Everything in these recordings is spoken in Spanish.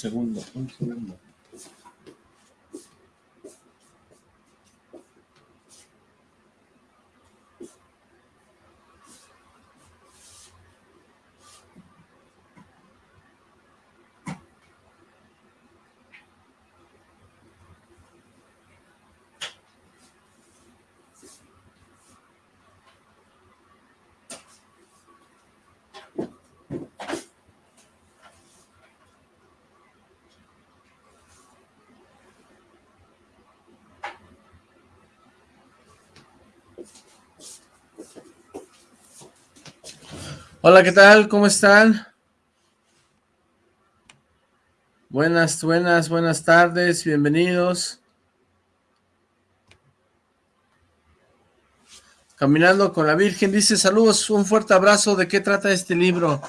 Un segundo, un segundo. Hola, ¿qué tal? ¿Cómo están? Buenas, buenas, buenas tardes, bienvenidos. Caminando con la Virgen, dice saludos, un fuerte abrazo, ¿de qué trata este libro?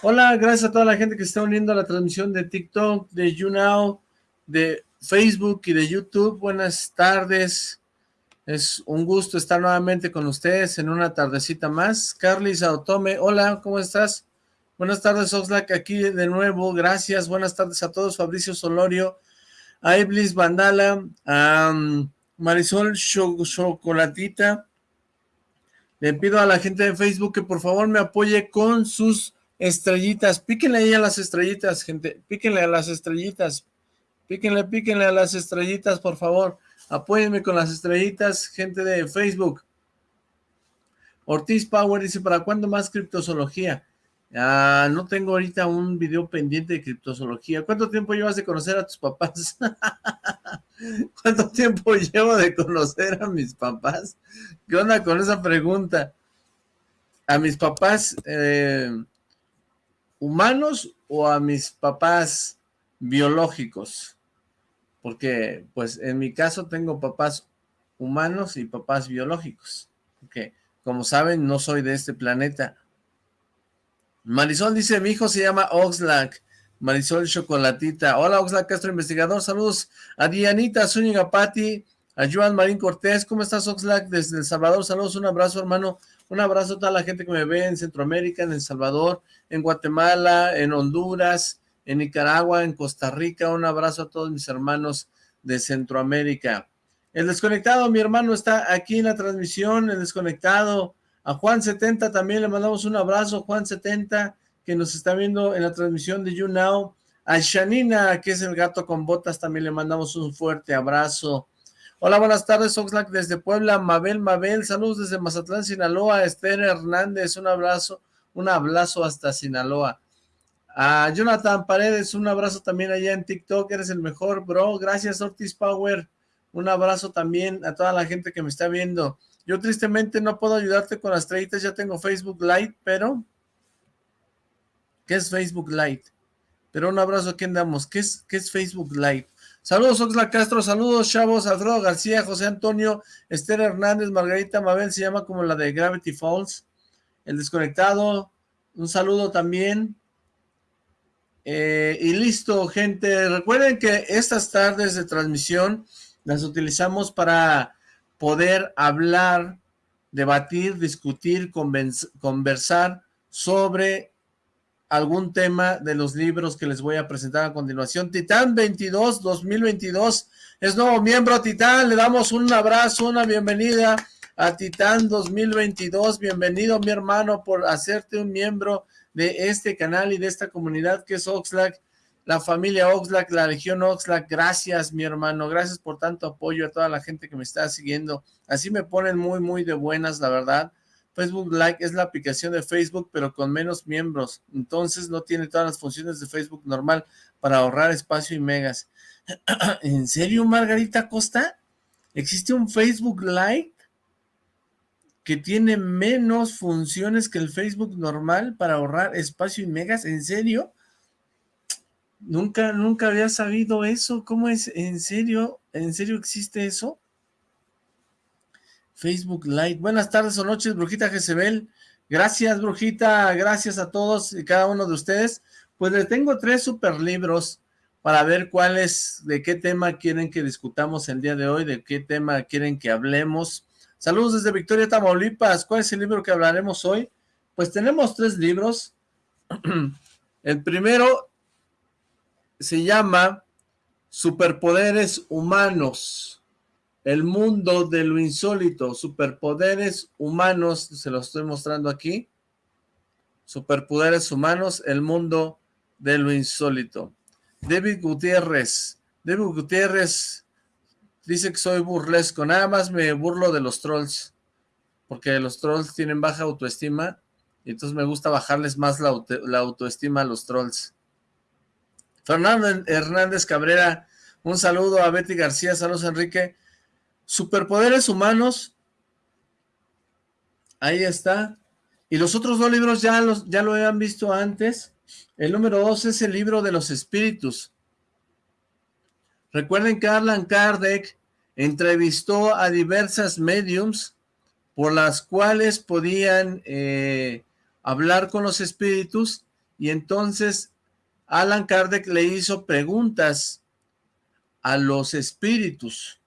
Hola, gracias a toda la gente que está uniendo a la transmisión de TikTok, de YouNow, de Facebook y de YouTube, buenas tardes. Es un gusto estar nuevamente con ustedes en una tardecita más. Carly Saotome, hola, ¿cómo estás? Buenas tardes, Oxlack, aquí de nuevo, gracias. Buenas tardes a todos, Fabricio Solorio, a Iblis Vandala, a um, Marisol Chocolatita. Le pido a la gente de Facebook que por favor me apoye con sus estrellitas. Píquenle ahí a las estrellitas, gente. Píquenle a las estrellitas. Píquenle, píquenle a las estrellitas, por favor. Apóyenme con las estrellitas, gente de Facebook. Ortiz Power dice, ¿para cuándo más criptozoología? Ah, no tengo ahorita un video pendiente de criptozoología. ¿Cuánto tiempo llevas de conocer a tus papás? ¿Cuánto tiempo llevo de conocer a mis papás? ¿Qué onda con esa pregunta? ¿A mis papás eh, humanos o a mis papás biológicos? Porque pues en mi caso tengo papás humanos y papás biológicos, que como saben no soy de este planeta. Marisol dice, mi hijo se llama Oxlack, Marisol Chocolatita. Hola Oxlack Castro Investigador, saludos a Dianita Zúñiga Pati, a Joan Marín Cortés, ¿cómo estás Oxlack? Desde El Salvador, saludos, un abrazo hermano, un abrazo a toda la gente que me ve en Centroamérica, en El Salvador, en Guatemala, en Honduras, en Nicaragua, en Costa Rica. Un abrazo a todos mis hermanos de Centroamérica. El desconectado, mi hermano, está aquí en la transmisión, el desconectado. A Juan70 también le mandamos un abrazo, Juan70, que nos está viendo en la transmisión de YouNow. A Shanina, que es el gato con botas, también le mandamos un fuerte abrazo. Hola, buenas tardes, Oxlack desde Puebla, Mabel, Mabel, saludos desde Mazatlán, Sinaloa, Esther Hernández, un abrazo, un abrazo hasta Sinaloa. A Jonathan Paredes, un abrazo también allá en TikTok, eres el mejor, bro. Gracias, Ortiz Power. Un abrazo también a toda la gente que me está viendo. Yo tristemente no puedo ayudarte con las estrellitas, ya tengo Facebook Lite, pero... ¿Qué es Facebook Lite? Pero un abrazo, ¿a quién damos? ¿Qué es, qué es Facebook Lite? Saludos, Oxla Castro, saludos, chavos, Alfredo García, José Antonio, Esther Hernández, Margarita Mabel, se llama como la de Gravity Falls. El desconectado, un saludo también. Eh, y listo, gente. Recuerden que estas tardes de transmisión las utilizamos para poder hablar, debatir, discutir, conversar sobre algún tema de los libros que les voy a presentar a continuación. Titán 22, 2022, es nuevo miembro Titán, le damos un abrazo, una bienvenida a Titán 2022, bienvenido mi hermano por hacerte un miembro de este canal y de esta comunidad que es Oxlack, la familia Oxlack, la legión Oxlack, gracias mi hermano, gracias por tanto apoyo a toda la gente que me está siguiendo, así me ponen muy muy de buenas la verdad, Facebook Like es la aplicación de Facebook pero con menos miembros, entonces no tiene todas las funciones de Facebook normal para ahorrar espacio y megas. ¿En serio Margarita Costa? ¿Existe un Facebook Like? Que tiene menos funciones que el Facebook normal para ahorrar espacio y megas, ¿en serio? Nunca, nunca había sabido eso, ¿cómo es? ¿En serio? ¿En serio existe eso? Facebook Live. Buenas tardes o noches, Brujita Jezebel. Gracias, Brujita. Gracias a todos y cada uno de ustedes. Pues les tengo tres super libros para ver cuáles, de qué tema quieren que discutamos el día de hoy, de qué tema quieren que hablemos. Saludos desde Victoria, Tamaulipas. ¿Cuál es el libro que hablaremos hoy? Pues tenemos tres libros. el primero se llama Superpoderes Humanos, el mundo de lo insólito, superpoderes humanos, se lo estoy mostrando aquí, superpoderes humanos, el mundo de lo insólito. David Gutiérrez, David Gutiérrez dice que soy burlesco, nada más me burlo de los trolls, porque los trolls tienen baja autoestima, y entonces me gusta bajarles más la, la autoestima a los trolls. Fernando Hernández Cabrera, un saludo a Betty García, saludos Enrique. Superpoderes humanos, ahí está. Y los otros dos libros ya, los, ya lo habían visto antes. El número dos es el libro de los espíritus. Recuerden que Arlan Kardec entrevistó a diversas mediums por las cuales podían eh, hablar con los espíritus y entonces Alan Kardec le hizo preguntas a los espíritus.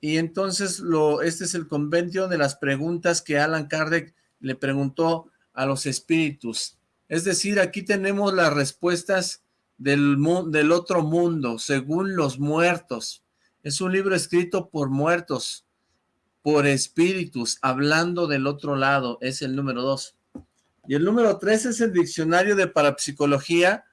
Y entonces lo, este es el convenio de las preguntas que Alan Kardec le preguntó a los espíritus. Es decir, aquí tenemos las respuestas del, del otro mundo, según los muertos. Es un libro escrito por muertos, por espíritus, hablando del otro lado, es el número dos. Y el número tres es el diccionario de parapsicología,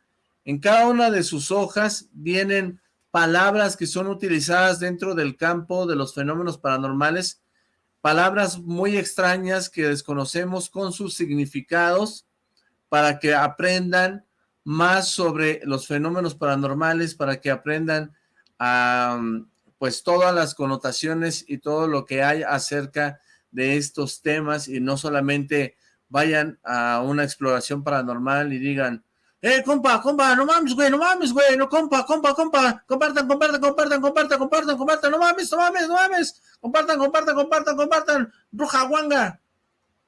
en cada una de sus hojas vienen palabras que son utilizadas dentro del campo de los fenómenos paranormales, palabras muy extrañas que desconocemos con sus significados para que aprendan más sobre los fenómenos paranormales, para que aprendan a, pues todas las connotaciones y todo lo que hay acerca de estos temas y no solamente vayan a una exploración paranormal y digan, eh, compa, compa, no mames, güey, no mames, güey, no, compa, compa, compa, compartan, compartan, compartan, compartan, compartan, compartan, no mames, no mames, no mames, compartan, compartan, compartan, compartan, bruja guanga,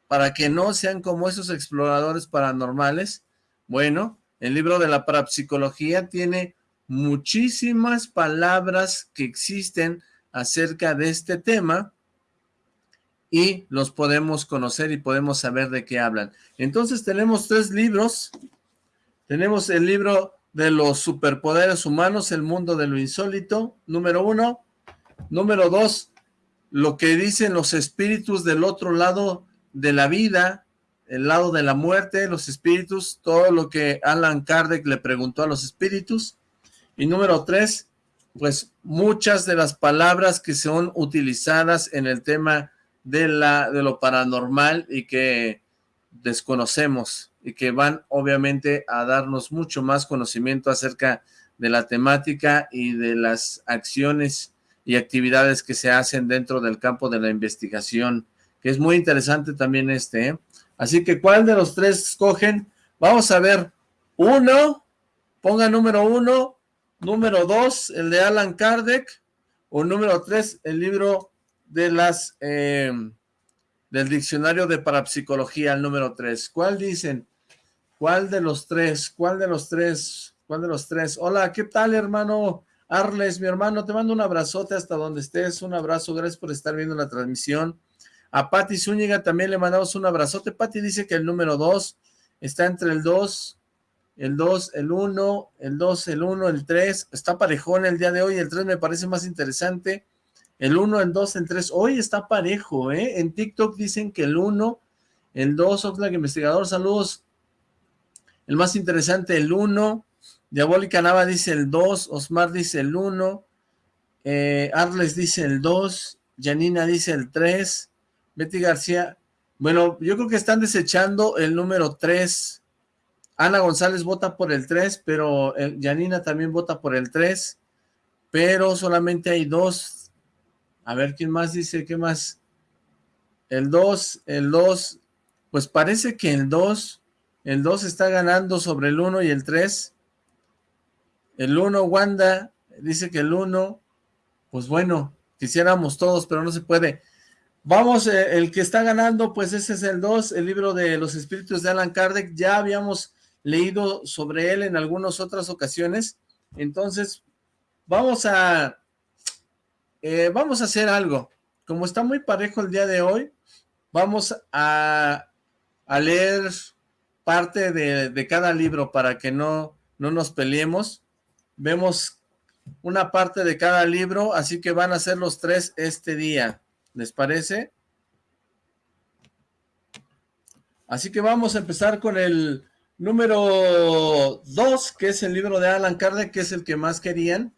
para que no sean como esos exploradores paranormales. Bueno, el libro de la parapsicología tiene muchísimas palabras que existen acerca de este tema y los podemos conocer y podemos saber de qué hablan. Entonces tenemos tres libros tenemos el libro de los superpoderes humanos, el mundo de lo insólito, número uno. Número dos, lo que dicen los espíritus del otro lado de la vida, el lado de la muerte, los espíritus, todo lo que Alan Kardec le preguntó a los espíritus. Y número tres, pues muchas de las palabras que son utilizadas en el tema de, la, de lo paranormal y que desconocemos y que van obviamente a darnos mucho más conocimiento acerca de la temática y de las acciones y actividades que se hacen dentro del campo de la investigación, que es muy interesante también este. ¿eh? Así que, ¿cuál de los tres escogen? Vamos a ver, uno, ponga número uno, número dos, el de Alan Kardec, o número tres, el libro de las, eh, del diccionario de parapsicología, el número tres. ¿Cuál dicen? ¿Cuál de los tres? ¿Cuál de los tres? ¿Cuál de los tres? Hola, ¿qué tal, hermano? Arles, mi hermano, te mando un abrazote hasta donde estés, un abrazo, gracias por estar viendo la transmisión. A Patti Zúñiga también le mandamos un abrazote. Patti dice que el número dos está entre el dos, el dos, el uno, el dos, el uno, el tres. Está parejón el día de hoy, el tres me parece más interesante. El uno, el dos, el tres. Hoy está parejo, ¿eh? En TikTok dicen que el uno, el dos, Oxlack Investigador, saludos el más interesante, el 1. Diabólica Nava dice el 2. Osmar dice el 1. Eh, Arles dice el 2. Janina dice el 3. Betty García. Bueno, yo creo que están desechando el número 3. Ana González vota por el 3, pero Janina también vota por el 3. Pero solamente hay dos. A ver, ¿quién más dice? ¿Qué más? El 2, el 2. Pues parece que el 2 el 2 está ganando sobre el 1 y el 3. El 1, Wanda, dice que el 1, pues bueno, quisiéramos todos, pero no se puede. Vamos, eh, el que está ganando, pues ese es el 2, el libro de los espíritus de Alan Kardec. Ya habíamos leído sobre él en algunas otras ocasiones. Entonces, vamos a, eh, vamos a hacer algo. Como está muy parejo el día de hoy, vamos a, a leer parte de, cada libro para que no, no nos peleemos. vemos una parte de cada libro, así que van a ser los tres este día. ¿Les parece? Así que vamos a empezar con el número 2, que es el libro de Alan Kardec, que es el que más querían.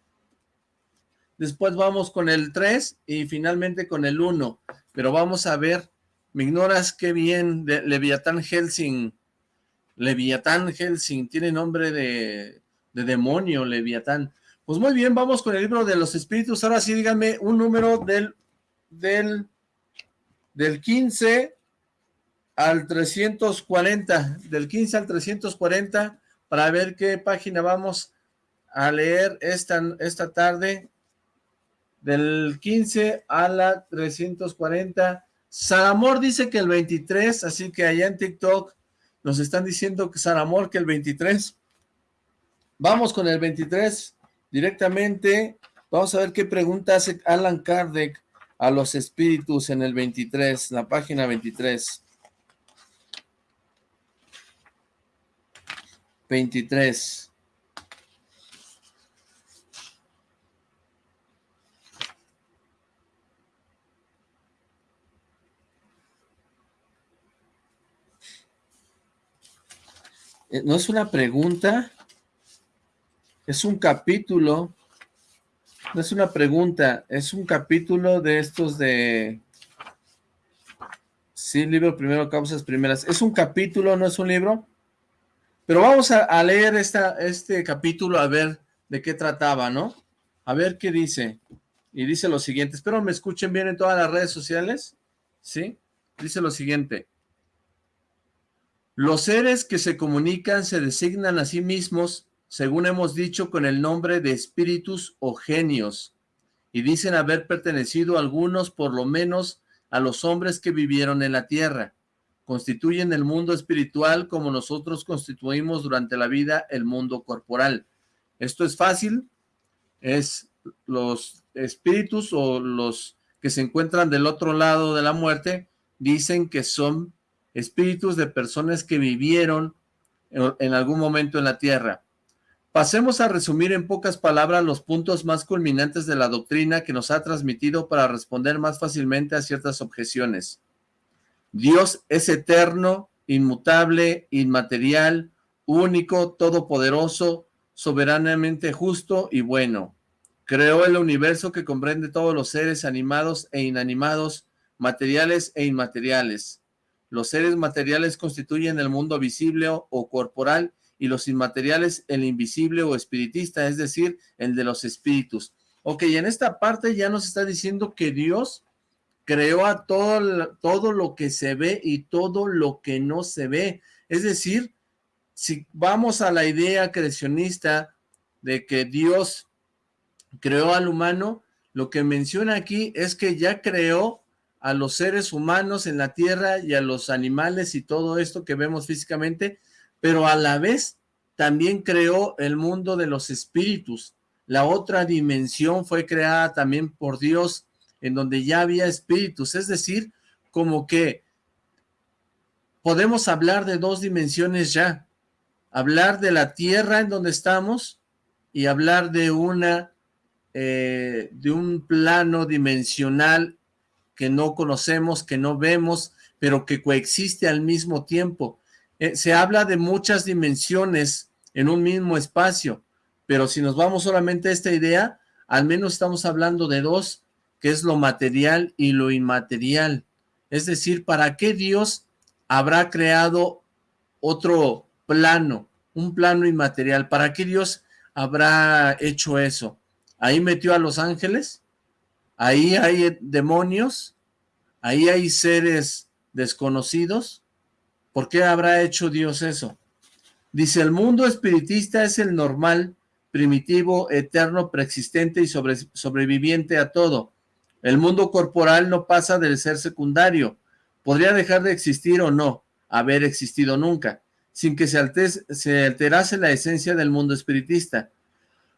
Después vamos con el 3 y finalmente con el 1. Pero vamos a ver, me ignoras qué bien, de Leviatán Helsing. Leviatán Helsing, tiene nombre de, de demonio, Leviatán. Pues muy bien, vamos con el libro de los espíritus. Ahora sí, díganme un número del, del, del 15 al 340, del 15 al 340, para ver qué página vamos a leer esta, esta tarde del 15 a la 340. Saramor dice que el 23, así que allá en TikTok nos están diciendo que Saramor que el 23. Vamos con el 23 directamente. Vamos a ver qué pregunta hace Alan Kardec a los espíritus en el 23, la página 23. 23. Eh, no es una pregunta, es un capítulo, es una pregunta, es un capítulo de estos de... Sí, libro primero, causas primeras. Es un capítulo, no es un libro. Pero vamos a, leer esta, este capítulo a ver de qué trataba, ¿no? A ver qué dice. Y dice lo siguiente. Espero me escuchen bien en todas las redes sociales. ¿Sí? Dice lo siguiente. Los seres que se comunican se designan a sí mismos, según hemos dicho, con el nombre de espíritus o genios, y dicen haber pertenecido algunos, por lo menos, a los hombres que vivieron en la tierra. Constituyen el mundo espiritual como nosotros constituimos durante la vida el mundo corporal. Esto es fácil, es los espíritus o los que se encuentran del otro lado de la muerte, dicen que son espíritus de personas que vivieron en algún momento en la tierra. Pasemos a resumir en pocas palabras los puntos más culminantes de la doctrina que nos ha transmitido para responder más fácilmente a ciertas objeciones. Dios es eterno, inmutable, inmaterial, único, todopoderoso, soberanamente justo y bueno. Creó el universo que comprende todos los seres animados e inanimados, materiales e inmateriales. Los seres materiales constituyen el mundo visible o corporal y los inmateriales el invisible o espiritista, es decir, el de los espíritus. Ok, en esta parte ya nos está diciendo que Dios creó a todo, todo lo que se ve y todo lo que no se ve. Es decir, si vamos a la idea creacionista de que Dios creó al humano, lo que menciona aquí es que ya creó a los seres humanos en la tierra y a los animales y todo esto que vemos físicamente, pero a la vez también creó el mundo de los espíritus. La otra dimensión fue creada también por Dios, en donde ya había espíritus, es decir, como que podemos hablar de dos dimensiones ya, hablar de la tierra en donde estamos y hablar de una, eh, de un plano dimensional que no conocemos, que no vemos, pero que coexiste al mismo tiempo. Eh, se habla de muchas dimensiones en un mismo espacio, pero si nos vamos solamente a esta idea, al menos estamos hablando de dos, que es lo material y lo inmaterial. Es decir, ¿para qué Dios habrá creado otro plano, un plano inmaterial? ¿Para qué Dios habrá hecho eso? ¿Ahí metió a los ángeles? Ahí hay demonios, ahí hay seres desconocidos. ¿Por qué habrá hecho Dios eso? Dice, el mundo espiritista es el normal, primitivo, eterno, preexistente y sobreviviente a todo. El mundo corporal no pasa del ser secundario. Podría dejar de existir o no, haber existido nunca, sin que se, se alterase la esencia del mundo espiritista.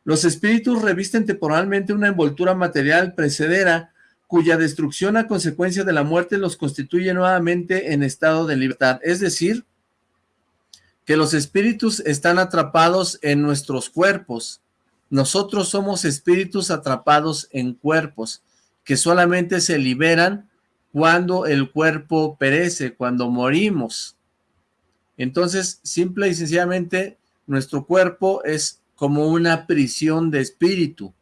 Los espíritus revisten temporalmente una envoltura material precedera, cuya destrucción a consecuencia de la muerte los constituye nuevamente en estado de libertad. Es decir, que los espíritus están atrapados en nuestros cuerpos, nosotros somos espíritus atrapados en cuerpos, que solamente se liberan cuando el cuerpo perece, cuando morimos. Entonces, simple y sencillamente, nuestro cuerpo es como una prisión de espíritu.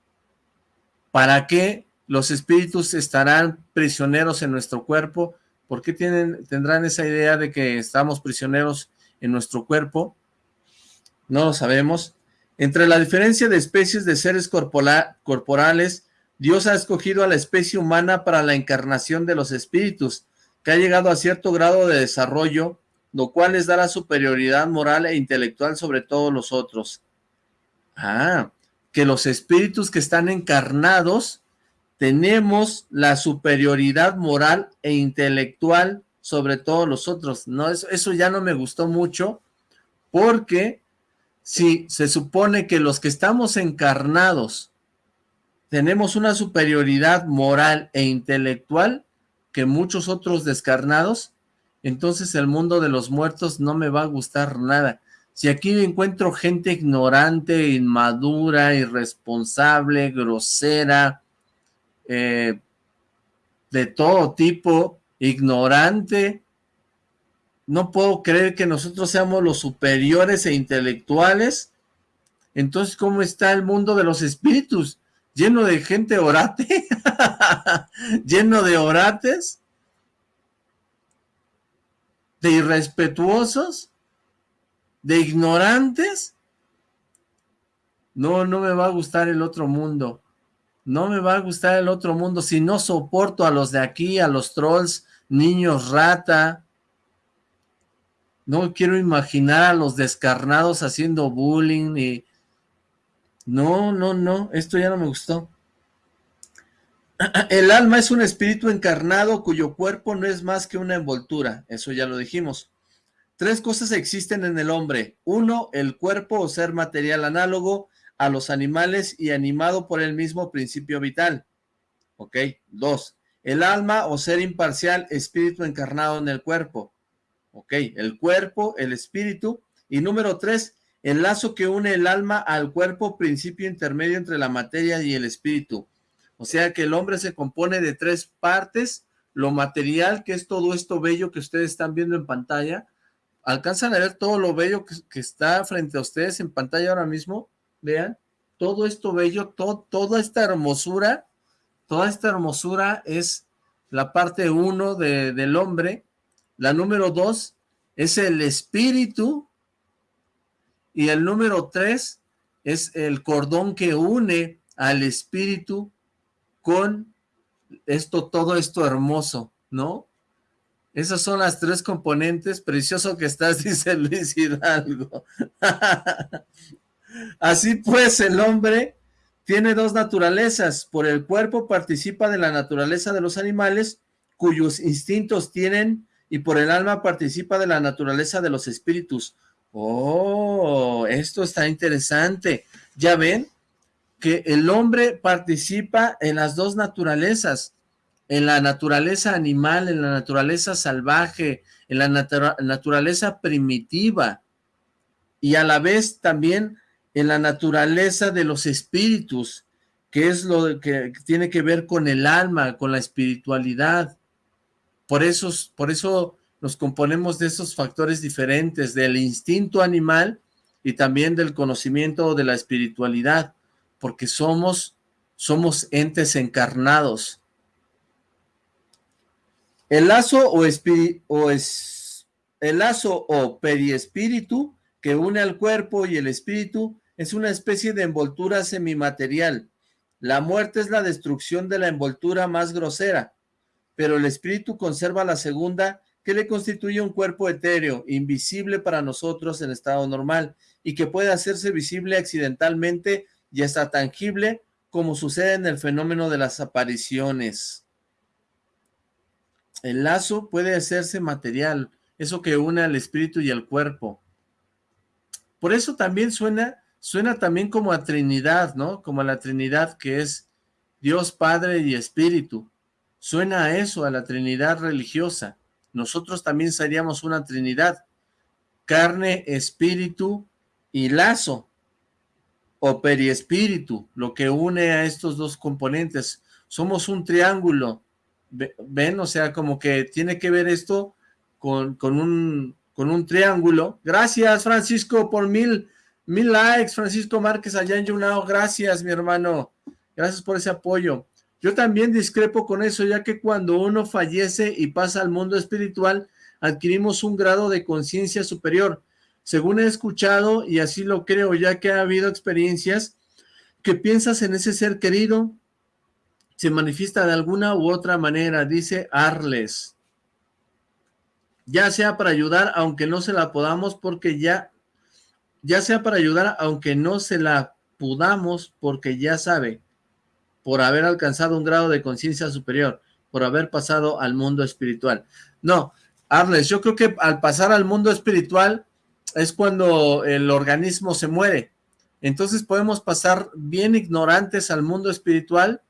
¿Para qué los espíritus estarán prisioneros en nuestro cuerpo? ¿Por qué tienen, tendrán esa idea de que estamos prisioneros en nuestro cuerpo? No lo sabemos. Entre la diferencia de especies de seres corporales, Dios ha escogido a la especie humana para la encarnación de los espíritus, que ha llegado a cierto grado de desarrollo, lo cual les da la superioridad moral e intelectual sobre todos los otros. Ah, que los espíritus que están encarnados tenemos la superioridad moral e intelectual sobre todos los otros. No, eso, eso ya no me gustó mucho, porque si se supone que los que estamos encarnados tenemos una superioridad moral e intelectual que muchos otros descarnados, entonces el mundo de los muertos no me va a gustar nada. Si aquí encuentro gente ignorante, inmadura, irresponsable, grosera, eh, de todo tipo, ignorante, no puedo creer que nosotros seamos los superiores e intelectuales. Entonces, ¿cómo está el mundo de los espíritus? Lleno de gente orate, lleno de orates, de irrespetuosos, de ignorantes. No, no me va a gustar el otro mundo. No me va a gustar el otro mundo si no soporto a los de aquí, a los trolls, niños rata, no quiero imaginar a los descarnados haciendo bullying y... No, no, no, esto ya no me gustó. El alma es un espíritu encarnado cuyo cuerpo no es más que una envoltura, eso ya lo dijimos. Tres cosas existen en el hombre. Uno, el cuerpo o ser material análogo a los animales y animado por el mismo principio vital. Ok. Dos, el alma o ser imparcial, espíritu encarnado en el cuerpo. Ok, el cuerpo, el espíritu. Y número tres, el lazo que une el alma al cuerpo, principio intermedio entre la materia y el espíritu. O sea que el hombre se compone de tres partes, lo material, que es todo esto bello que ustedes están viendo en pantalla. ¿Alcanzan a ver todo lo bello que, está frente a ustedes en pantalla ahora mismo? Vean, todo esto bello, toda esta hermosura, toda esta hermosura es la parte uno del hombre, la número dos es el espíritu. Y el número tres es el cordón que une al espíritu con esto, todo esto hermoso, ¿no? Esas son las tres componentes. Precioso que estás, dice Luis Hidalgo. Así pues, el hombre tiene dos naturalezas. Por el cuerpo participa de la naturaleza de los animales, cuyos instintos tienen y por el alma participa de la naturaleza de los espíritus. Oh, esto está interesante. ¿Ya ven? Que el hombre participa en las dos naturalezas, en la naturaleza animal, en la naturaleza salvaje, en la naturaleza primitiva, y a la vez también en la naturaleza de los espíritus, que es lo que tiene que ver con el alma, con la espiritualidad. Por eso, por eso nos componemos de esos factores diferentes, del instinto animal y también del conocimiento de la espiritualidad, porque somos, somos entes encarnados. El lazo o, o es, el lazo o periespíritu que une al cuerpo y el espíritu es una especie de envoltura semimaterial. La muerte es la destrucción de la envoltura más grosera pero el espíritu conserva la segunda que le constituye un cuerpo etéreo, invisible para nosotros en estado normal, y que puede hacerse visible accidentalmente y hasta tangible, como sucede en el fenómeno de las apariciones. El lazo puede hacerse material, eso que une al espíritu y al cuerpo. Por eso también suena, suena también como a Trinidad, ¿no? Como a la Trinidad que es Dios Padre y Espíritu. Suena a eso, a la Trinidad religiosa. Nosotros también seríamos una Trinidad. Carne, espíritu y lazo. o periespíritu, lo que une a estos dos componentes. Somos un triángulo, ¿ven? O sea, como que tiene que ver esto con, con, un, con un triángulo. Gracias, Francisco, por mil, mil likes. Francisco Márquez allá en Yunao. Gracias, mi hermano. Gracias por ese apoyo. Yo también discrepo con eso, ya que cuando uno fallece y pasa al mundo espiritual, adquirimos un grado de conciencia superior. Según he escuchado, y así lo creo, ya que ha habido experiencias, que piensas en ese ser querido, se manifiesta de alguna u otra manera, dice Arles. Ya sea para ayudar, aunque no se la podamos, porque ya, ya sea para ayudar, aunque no se la podamos, porque ya sabe, por haber alcanzado un grado de conciencia superior, por haber pasado al mundo espiritual. No, Arles, yo creo que al pasar al mundo espiritual es cuando el organismo se muere. Entonces podemos pasar bien ignorantes al mundo espiritual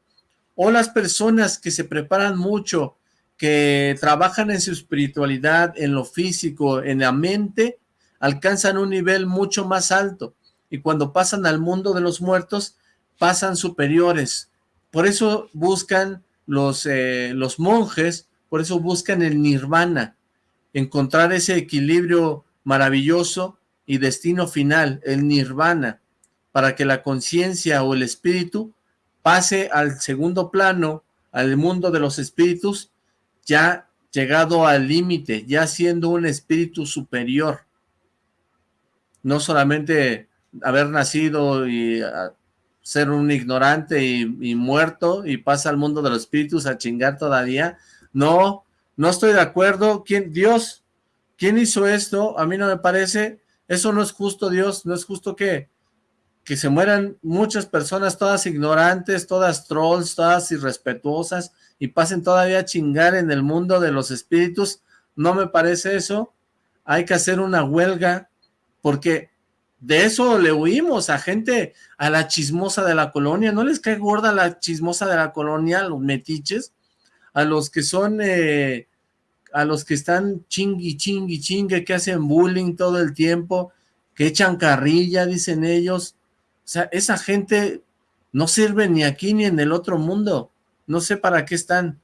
o las personas que se preparan mucho, que trabajan en su espiritualidad, en lo físico, en la mente, alcanzan un nivel mucho más alto y cuando pasan al mundo de los muertos, pasan superiores. Por eso buscan los, eh, los monjes, por eso buscan el nirvana, encontrar ese equilibrio maravilloso y destino final, el nirvana, para que la conciencia o el espíritu pase al segundo plano, al mundo de los espíritus, ya llegado al límite, ya siendo un espíritu superior. No solamente haber nacido y ah, ser un ignorante y, y, muerto y pasa al mundo de los espíritus a chingar todavía. No, no estoy de acuerdo. ¿Quién? Dios. ¿Quién hizo esto? A mí no me parece. Eso no es justo, Dios. No es justo que, que se mueran muchas personas, todas ignorantes, todas trolls, todas irrespetuosas, y pasen todavía a chingar en el mundo de los espíritus. No me parece eso. Hay que hacer una huelga, porque de eso le huimos a gente, a la chismosa de la colonia. ¿No les cae gorda la chismosa de la colonia, los metiches? A los que son, eh, a los que están chingui, chingui, chingue, que hacen bullying todo el tiempo, que echan carrilla, dicen ellos. O sea, esa gente no sirve ni aquí ni en el otro mundo. No sé para qué están.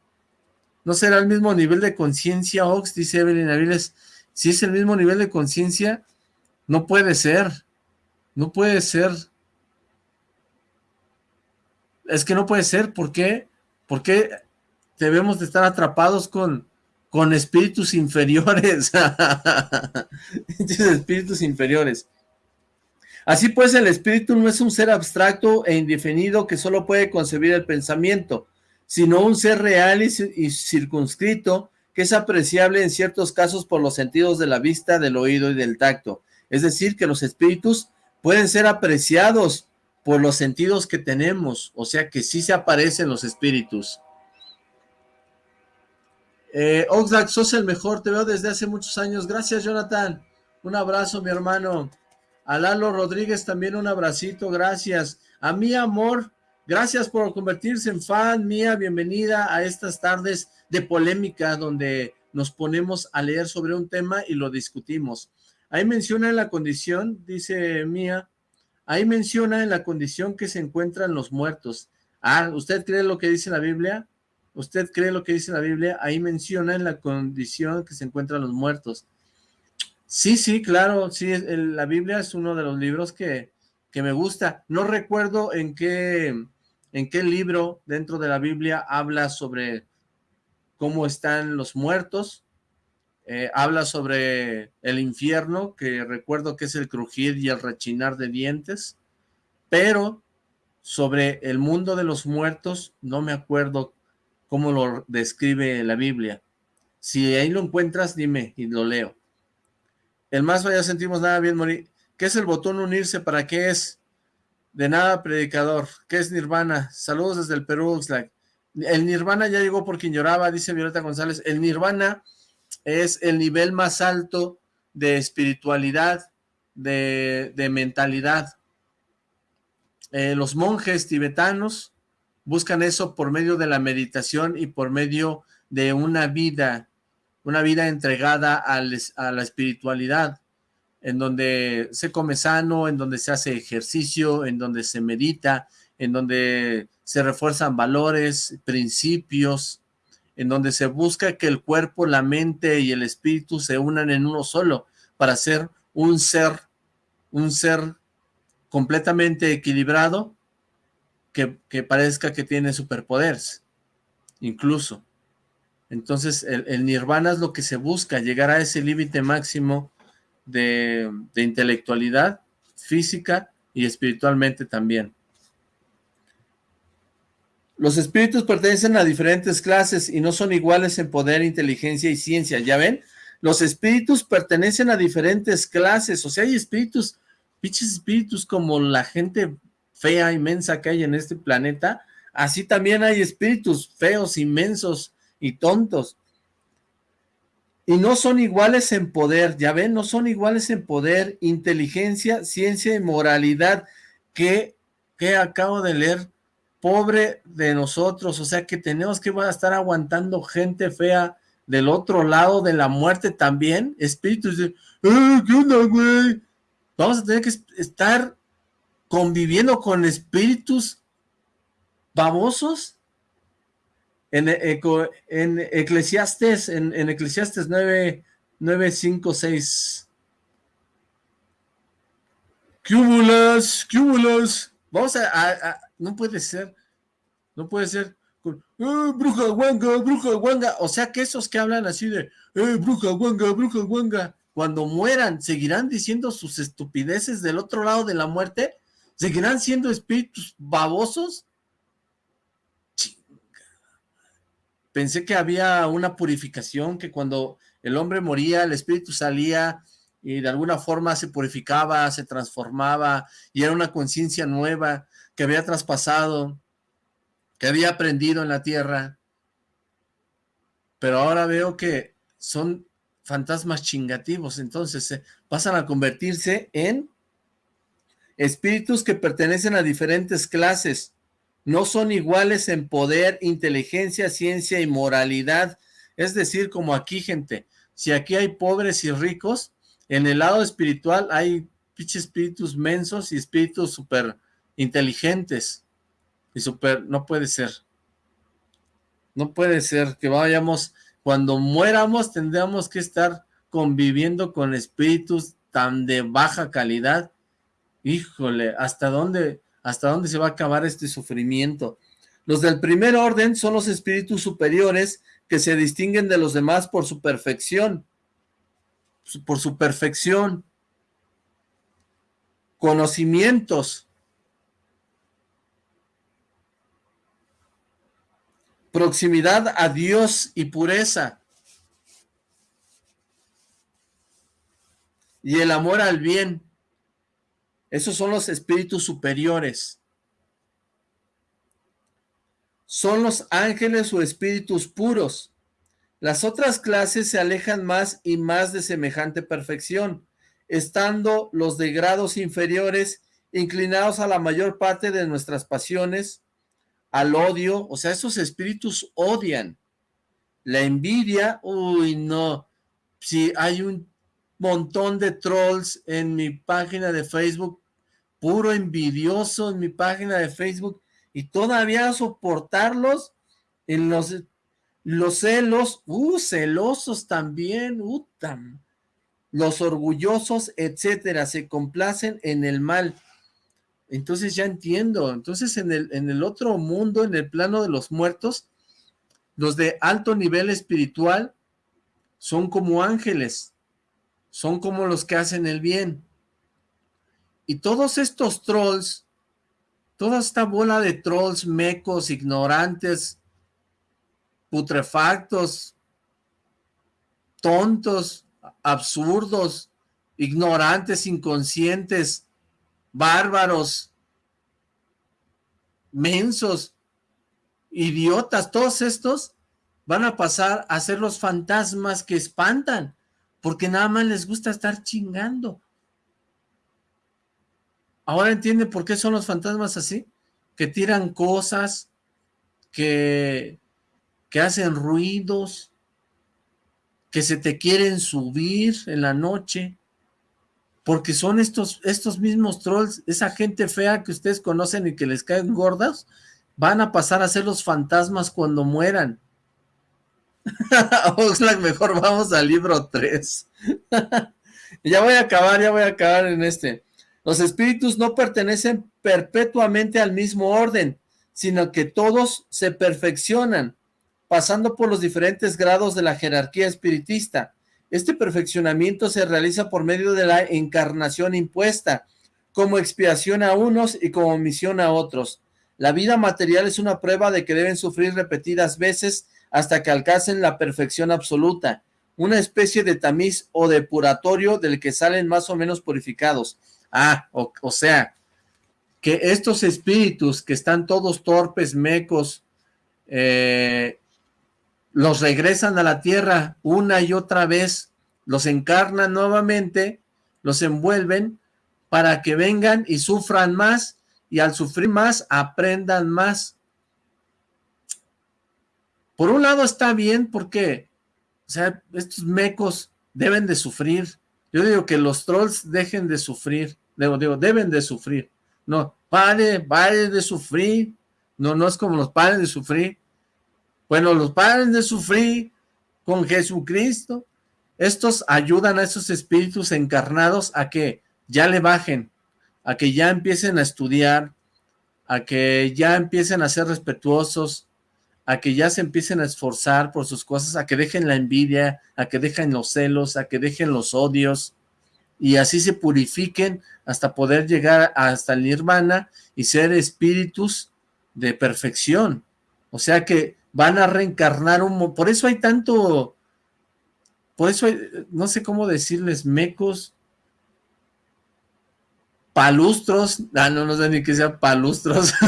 ¿No será el mismo nivel de conciencia, Ox? Dice Evelyn Aviles. Si es el mismo nivel de conciencia, no puede ser. No puede ser. Es que no puede ser. ¿Por qué? ¿Por qué debemos de estar atrapados con, con espíritus inferiores? espíritus inferiores. Así pues, el espíritu no es un ser abstracto e indefinido que solo puede concebir el pensamiento, sino un ser real y, y circunscrito que es apreciable en ciertos casos por los sentidos de la vista, del oído y del tacto. Es decir, que los espíritus pueden ser apreciados por los sentidos que tenemos, o sea que sí se aparecen los espíritus. Eh, Oxlack, sos el mejor, te veo desde hace muchos años. Gracias, Jonathan. Un abrazo, mi hermano. A Lalo Rodríguez también un abracito, gracias. A mi amor, gracias por convertirse en fan mía. Bienvenida a estas tardes de polémica donde nos ponemos a leer sobre un tema y lo discutimos. Ahí menciona en la condición, dice Mía, ahí menciona en la condición que se encuentran los muertos. Ah, ¿usted cree lo que dice la Biblia? ¿Usted cree lo que dice la Biblia? Ahí menciona en la condición que se encuentran los muertos. Sí, sí, claro, sí, la Biblia es uno de los libros que, que me gusta. No recuerdo en qué, en qué libro dentro de la Biblia habla sobre cómo están los muertos, eh, habla sobre el infierno, que recuerdo que es el crujir y el rechinar de dientes, pero sobre el mundo de los muertos no me acuerdo cómo lo describe la Biblia. Si ahí lo encuentras, dime y lo leo. El más vaya sentimos nada bien morir. ¿Qué es el botón unirse? ¿Para qué es? De nada, predicador. ¿Qué es Nirvana? Saludos desde el Perú. El Nirvana ya llegó por quien lloraba, dice Violeta González. El Nirvana es el nivel más alto de espiritualidad, de, mentalidad. Eh, los monjes tibetanos buscan eso por medio de la meditación y por medio de una vida, una vida entregada a la espiritualidad. en donde se come sano, en donde se hace ejercicio, en donde se medita, en donde se refuerzan valores, principios, en donde se busca que el cuerpo, la mente y el espíritu se unan en uno solo para ser un ser, un ser completamente equilibrado que, parezca que tiene superpoderes, incluso. Entonces el, nirvana es lo que se busca, llegar a ese límite máximo de, de intelectualidad física y espiritualmente también. Los espíritus pertenecen a diferentes clases y no son iguales en poder, inteligencia y ciencia. ¿Ya ven? Los espíritus pertenecen a diferentes clases. O sea, hay espíritus, pinches espíritus como la gente fea, inmensa que hay en este planeta. Así también hay espíritus feos, inmensos y tontos. Y no son iguales en poder, ya ven, no son iguales en poder, inteligencia, ciencia y moralidad que, que acabo de leer pobre de nosotros, o sea que tenemos que estar aguantando gente fea del otro lado de la muerte también, espíritus de, eh, ¿qué onda, güey? Vamos a tener que estar conviviendo con espíritus babosos en, eh, en Eclesiastes, en, en Eclesiastes 9, 9, 5, 6. ¡Cúmulas! ¡Cúmulas! Vamos a, no puede ser, no puede ser, eh, bruja guanga, bruja guanga, o sea que esos que hablan así de, eh, bruja guanga, bruja guanga, cuando mueran, ¿seguirán diciendo sus estupideces del otro lado de la muerte? ¿Seguirán siendo espíritus babosos? Pensé que había una purificación, que cuando el hombre moría, el espíritu salía y de alguna forma se purificaba, se transformaba y era una conciencia nueva que había traspasado, que había aprendido en la tierra. Pero ahora veo que son fantasmas chingativos, entonces eh, pasan a convertirse en espíritus que pertenecen a diferentes clases, no son iguales en poder, inteligencia, ciencia y moralidad, es decir, como aquí, gente, si aquí hay pobres y ricos, en el lado espiritual hay espíritus mensos y espíritus súper inteligentes y súper, no puede ser. No puede ser que vayamos, cuando muéramos tendríamos que estar conviviendo con espíritus tan de baja calidad. Híjole, ¿hasta dónde, hasta dónde se va a acabar este sufrimiento? Los del primer orden son los espíritus superiores que se distinguen de los demás por su perfección por su perfección, conocimientos, proximidad a Dios y pureza, y el amor al bien. Esos son los espíritus superiores. Son los ángeles o espíritus puros. Las otras clases se alejan más y más de semejante perfección, estando los de grados inferiores inclinados a la mayor parte de nuestras pasiones, al odio, o sea, esos espíritus odian. La envidia, uy, no. Si hay un montón de trolls en mi página de Facebook, puro envidioso en mi página de Facebook, y todavía soportarlos en los los celos, uh, celosos también, uh, los orgullosos, etcétera, se complacen en el mal. Entonces ya entiendo, entonces en el, en el otro mundo, en el plano de los muertos, los de alto nivel espiritual son como ángeles, son como los que hacen el bien. Y todos estos trolls, toda esta bola de trolls mecos, ignorantes, putrefactos, tontos, absurdos, ignorantes, inconscientes, bárbaros, mensos, idiotas, todos estos van a pasar a ser los fantasmas que espantan, porque nada más les gusta estar chingando. Ahora entiende por qué son los fantasmas así, que tiran cosas, que que hacen ruidos, que se te quieren subir en la noche, porque son estos, estos mismos trolls, esa gente fea que ustedes conocen y que les caen gordas, van a pasar a ser los fantasmas cuando mueran. Oxlack, mejor vamos al libro 3. ya voy a acabar, ya voy a acabar en este. Los espíritus no pertenecen perpetuamente al mismo orden, sino que todos se perfeccionan, pasando por los diferentes grados de la jerarquía espiritista. Este perfeccionamiento se realiza por medio de la encarnación impuesta, como expiación a unos y como misión a otros. La vida material es una prueba de que deben sufrir repetidas veces hasta que alcancen la perfección absoluta, una especie de tamiz o depuratorio del que salen más o menos purificados. Ah, o, o sea, que estos espíritus que están todos torpes, mecos, eh, los regresan a la tierra una y otra vez, los encarnan nuevamente, los envuelven para que vengan y sufran más y al sufrir más aprendan más. Por un lado está bien porque, o sea, estos mecos deben de sufrir. Yo digo que los trolls dejen de sufrir, digo, digo deben de sufrir. No, pare, pare de sufrir. No, no es como los padres de sufrir. Bueno, los padres de sufrir con Jesucristo, estos ayudan a esos espíritus encarnados a que ya le bajen, a que ya empiecen a estudiar, a que ya empiecen a ser respetuosos, a que ya se empiecen a esforzar por sus cosas, a que dejen la envidia, a que dejen los celos, a que dejen los odios, y así se purifiquen hasta poder llegar hasta el nirvana y ser espíritus de perfección. O sea que van a reencarnar un... Por eso hay tanto... Por eso hay, no sé cómo decirles, mecos, palustros, ah, no, no sé ni qué sea palustros,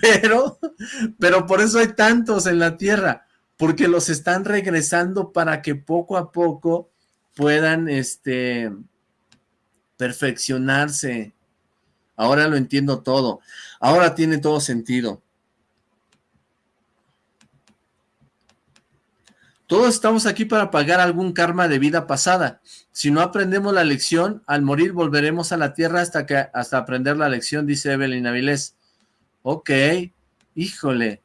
pero, pero por eso hay tantos en la tierra, porque los están regresando para que poco a poco puedan, este, perfeccionarse. Ahora lo entiendo todo, ahora tiene todo sentido. Todos estamos aquí para pagar algún karma de vida pasada. Si no aprendemos la lección, al morir volveremos a la tierra hasta, que, hasta aprender la lección, dice Evelyn Avilés. Ok, híjole.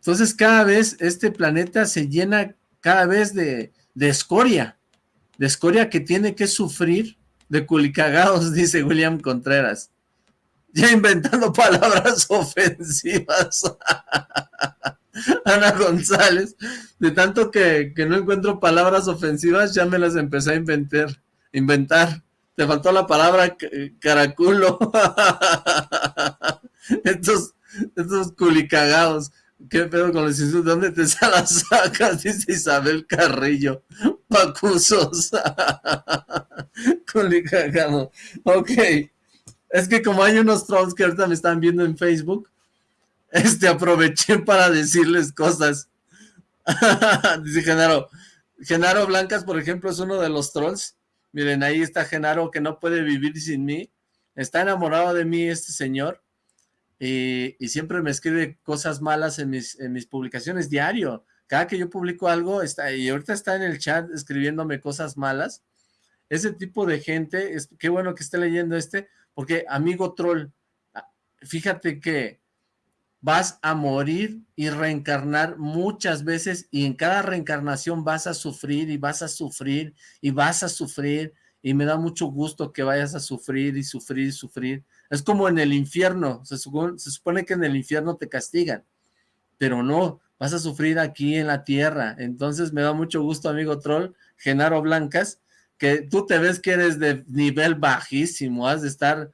Entonces cada vez este planeta se llena cada vez de, de escoria. De escoria que tiene que sufrir de culicagados, dice William Contreras. Ya inventando palabras ofensivas. Ana González, de tanto que, no encuentro palabras ofensivas, ya me las empecé a inventar. inventar. Te faltó la palabra caraculo. estos, estos culicagados. ¿Qué pedo con los insultos? ¿Dónde te las sacas? Dice Isabel Carrillo. Pacusos. Culicagado. Ok. Es que como hay unos trolls que ahorita me están viendo en Facebook, este, aproveché para decirles cosas. Dice Genaro, Genaro Blancas, por ejemplo, es uno de los trolls. Miren, ahí está Genaro que no puede vivir sin mí. Está enamorado de mí este señor. Y, siempre me escribe cosas malas en mis, en mis publicaciones diario. Cada que yo publico algo, está, y ahorita está en el chat escribiéndome cosas malas. Ese tipo de gente, es, qué bueno que esté leyendo este, porque amigo troll, ah, fíjate que vas a morir y reencarnar muchas veces y en cada reencarnación vas a sufrir y vas a sufrir y vas a sufrir y me da mucho gusto que vayas a sufrir y sufrir y sufrir. Es como en el infierno, se supone, que en el infierno te castigan, pero no, vas a sufrir aquí en la tierra. Entonces me da mucho gusto, amigo troll, Genaro Blancas, que tú te ves que eres de nivel bajísimo, has de estar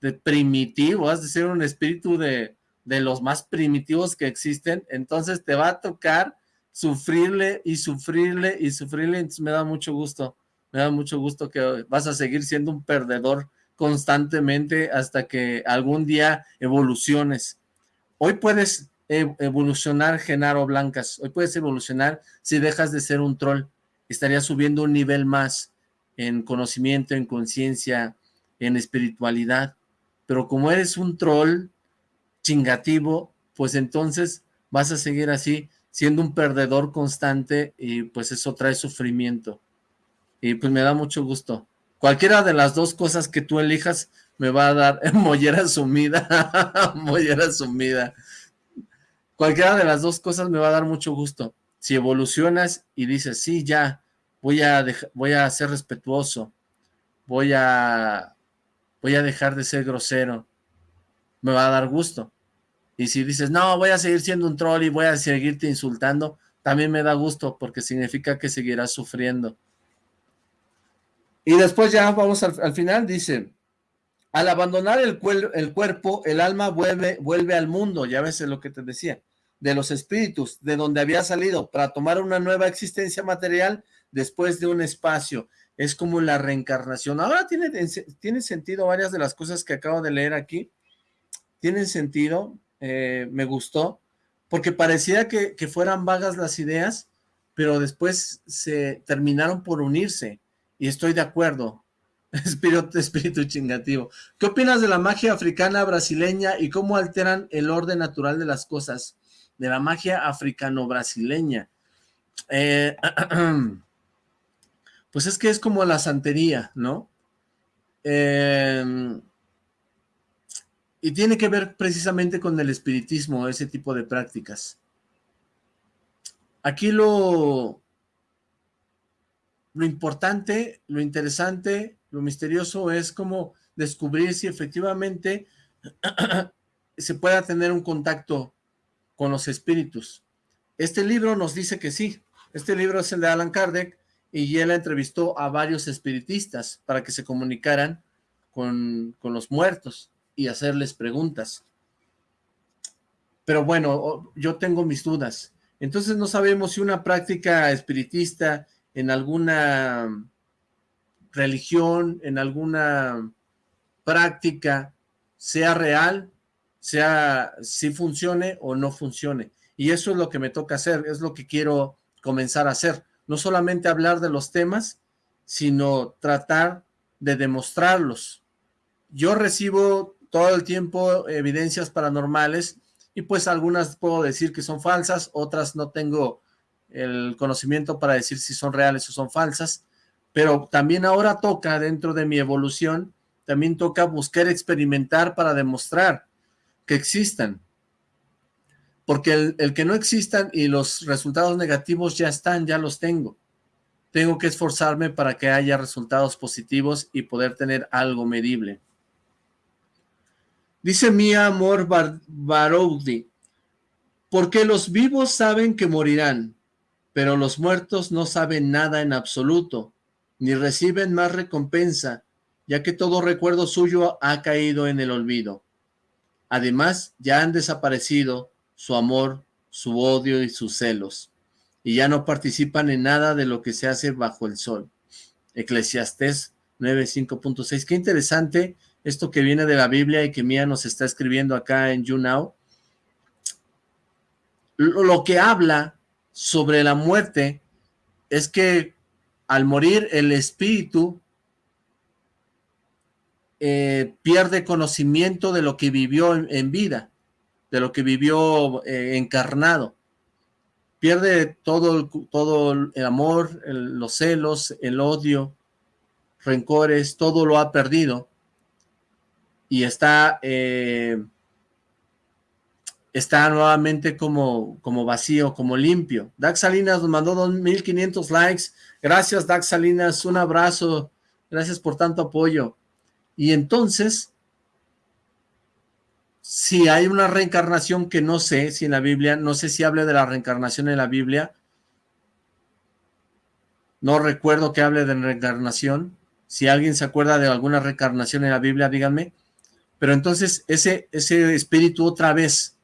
de primitivo, has de ser un espíritu de, de los más primitivos que existen, entonces te va a tocar sufrirle y sufrirle y sufrirle, entonces me da mucho gusto, me da mucho gusto que vas a seguir siendo un perdedor constantemente hasta que algún día evoluciones. Hoy puedes e-, evolucionar Genaro Blancas, hoy puedes evolucionar si dejas de ser un troll, estarías subiendo un nivel más en conocimiento, en conciencia, en espiritualidad, pero como eres un troll, chingativo, pues entonces vas a seguir así, siendo un perdedor constante y pues eso trae sufrimiento. y pues me da mucho gusto. Cualquiera de las dos cosas que tú elijas me va a dar mollera sumida, mollera sumida. Cualquiera de las dos cosas me va a dar mucho gusto. Si evolucionas y dices, sí, ya, voy a, voy a ser respetuoso, voy a, voy a dejar de ser grosero, me va a dar gusto. Y si dices, no, voy a seguir siendo un troll y voy a seguirte insultando, también me da gusto porque significa que seguirás sufriendo. Y después ya vamos al, final, dice, al abandonar el, el, cuerpo, el alma vuelve, vuelve al mundo, ya ves lo que te decía, de los espíritus, de donde había salido, para tomar una nueva existencia material después de un espacio. Es como la reencarnación. Ahora tiene, tiene sentido varias de las cosas que acabo de leer aquí. Tienen sentido, eh, me gustó, porque parecía que, fueran vagas las ideas, pero después se terminaron por unirse, y estoy de acuerdo. Espíritu, espíritu chingativo. ¿Qué opinas de la magia africana brasileña y cómo alteran el orden natural de las cosas? De la magia africano-brasileña. Eh, pues es que es como la santería, ¿no? Eh, y tiene que ver precisamente con el espiritismo, ese tipo de prácticas. Aquí lo, lo importante, lo interesante, lo misterioso es como descubrir si efectivamente se pueda tener un contacto con los espíritus. Este libro nos dice que sí. Este libro es el de Alan Kardec y él entrevistó a varios espiritistas para que se comunicaran con, con los muertos y hacerles preguntas. Pero bueno, yo tengo mis dudas. Entonces no sabemos si una práctica espiritista en alguna religión, en alguna práctica, sea real, sea si funcione o no funcione. Y eso es lo que me toca hacer, es lo que quiero comenzar a hacer. No solamente hablar de los temas, sino tratar de demostrarlos. Yo recibo todo el tiempo evidencias paranormales y pues algunas puedo decir que son falsas, otras no tengo el conocimiento para decir si son reales o son falsas, pero también ahora toca dentro de mi evolución, también toca buscar experimentar para demostrar que existan, porque el, el que no existan y los resultados negativos ya están, ya los tengo. Tengo que esforzarme para que haya resultados positivos y poder tener algo medible. Dice mi amor Bar porque los vivos saben que morirán, pero los muertos no saben nada en absoluto, ni reciben más recompensa, ya que todo recuerdo suyo ha caído en el olvido. Además, ya han desaparecido su amor, su odio y sus celos, y ya no participan en nada de lo que se hace bajo el sol. Eclesiastés 9.5.6. Qué interesante esto que viene de la Biblia y que Mía nos está escribiendo acá en YouNow, lo que habla sobre la muerte es que al morir el espíritu eh, pierde conocimiento de lo que vivió en, vida, de lo que vivió eh, encarnado. Pierde todo, todo el amor, los celos, el odio, rencores, todo lo ha perdido y está, eh, está nuevamente como, como vacío, como limpio. Dax Salinas nos mandó 2.500 likes. Gracias, Dax Salinas. Un abrazo. Gracias por tanto apoyo. Y entonces, si hay una reencarnación que no sé si en la Biblia, no sé si hable de la reencarnación en la Biblia, no recuerdo que hable de reencarnación, si alguien se acuerda de alguna reencarnación en la Biblia, díganme, pero entonces ese, ese espíritu otra vez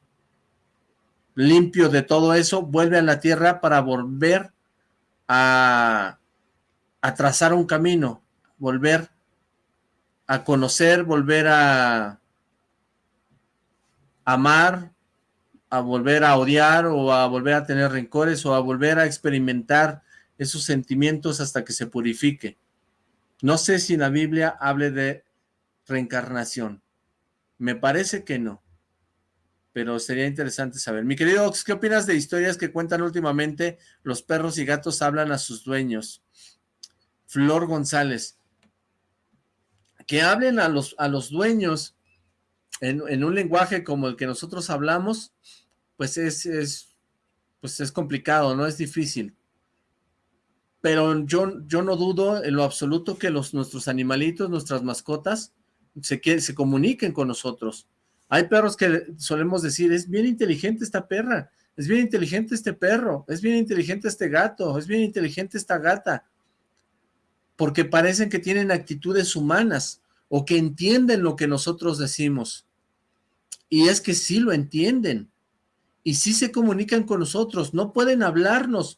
limpio de todo eso, vuelve a la tierra para volver a, a trazar un camino, volver a conocer, volver a amar, a volver a odiar o a volver a tener rencores o a volver a experimentar esos sentimientos hasta que se purifique. No sé si la Biblia hable de reencarnación. Me parece que no. Pero sería interesante saber. Mi querido Ox, ¿qué opinas de historias que cuentan últimamente los perros y gatos hablan a sus dueños? Flor González. Que hablen a los, a los dueños en, un lenguaje como el que nosotros hablamos, pues es, es, pues es complicado, no es difícil. Pero yo, yo no dudo en lo absoluto que los, nuestros animalitos, nuestras mascotas, se, se comuniquen con nosotros. Hay perros que solemos decir, es bien inteligente esta perra, es bien inteligente este perro, es bien inteligente este gato, es bien inteligente esta gata, porque parecen que tienen actitudes humanas o que entienden lo que nosotros decimos. Y es que sí lo entienden, y sí se comunican con nosotros, no pueden hablarnos,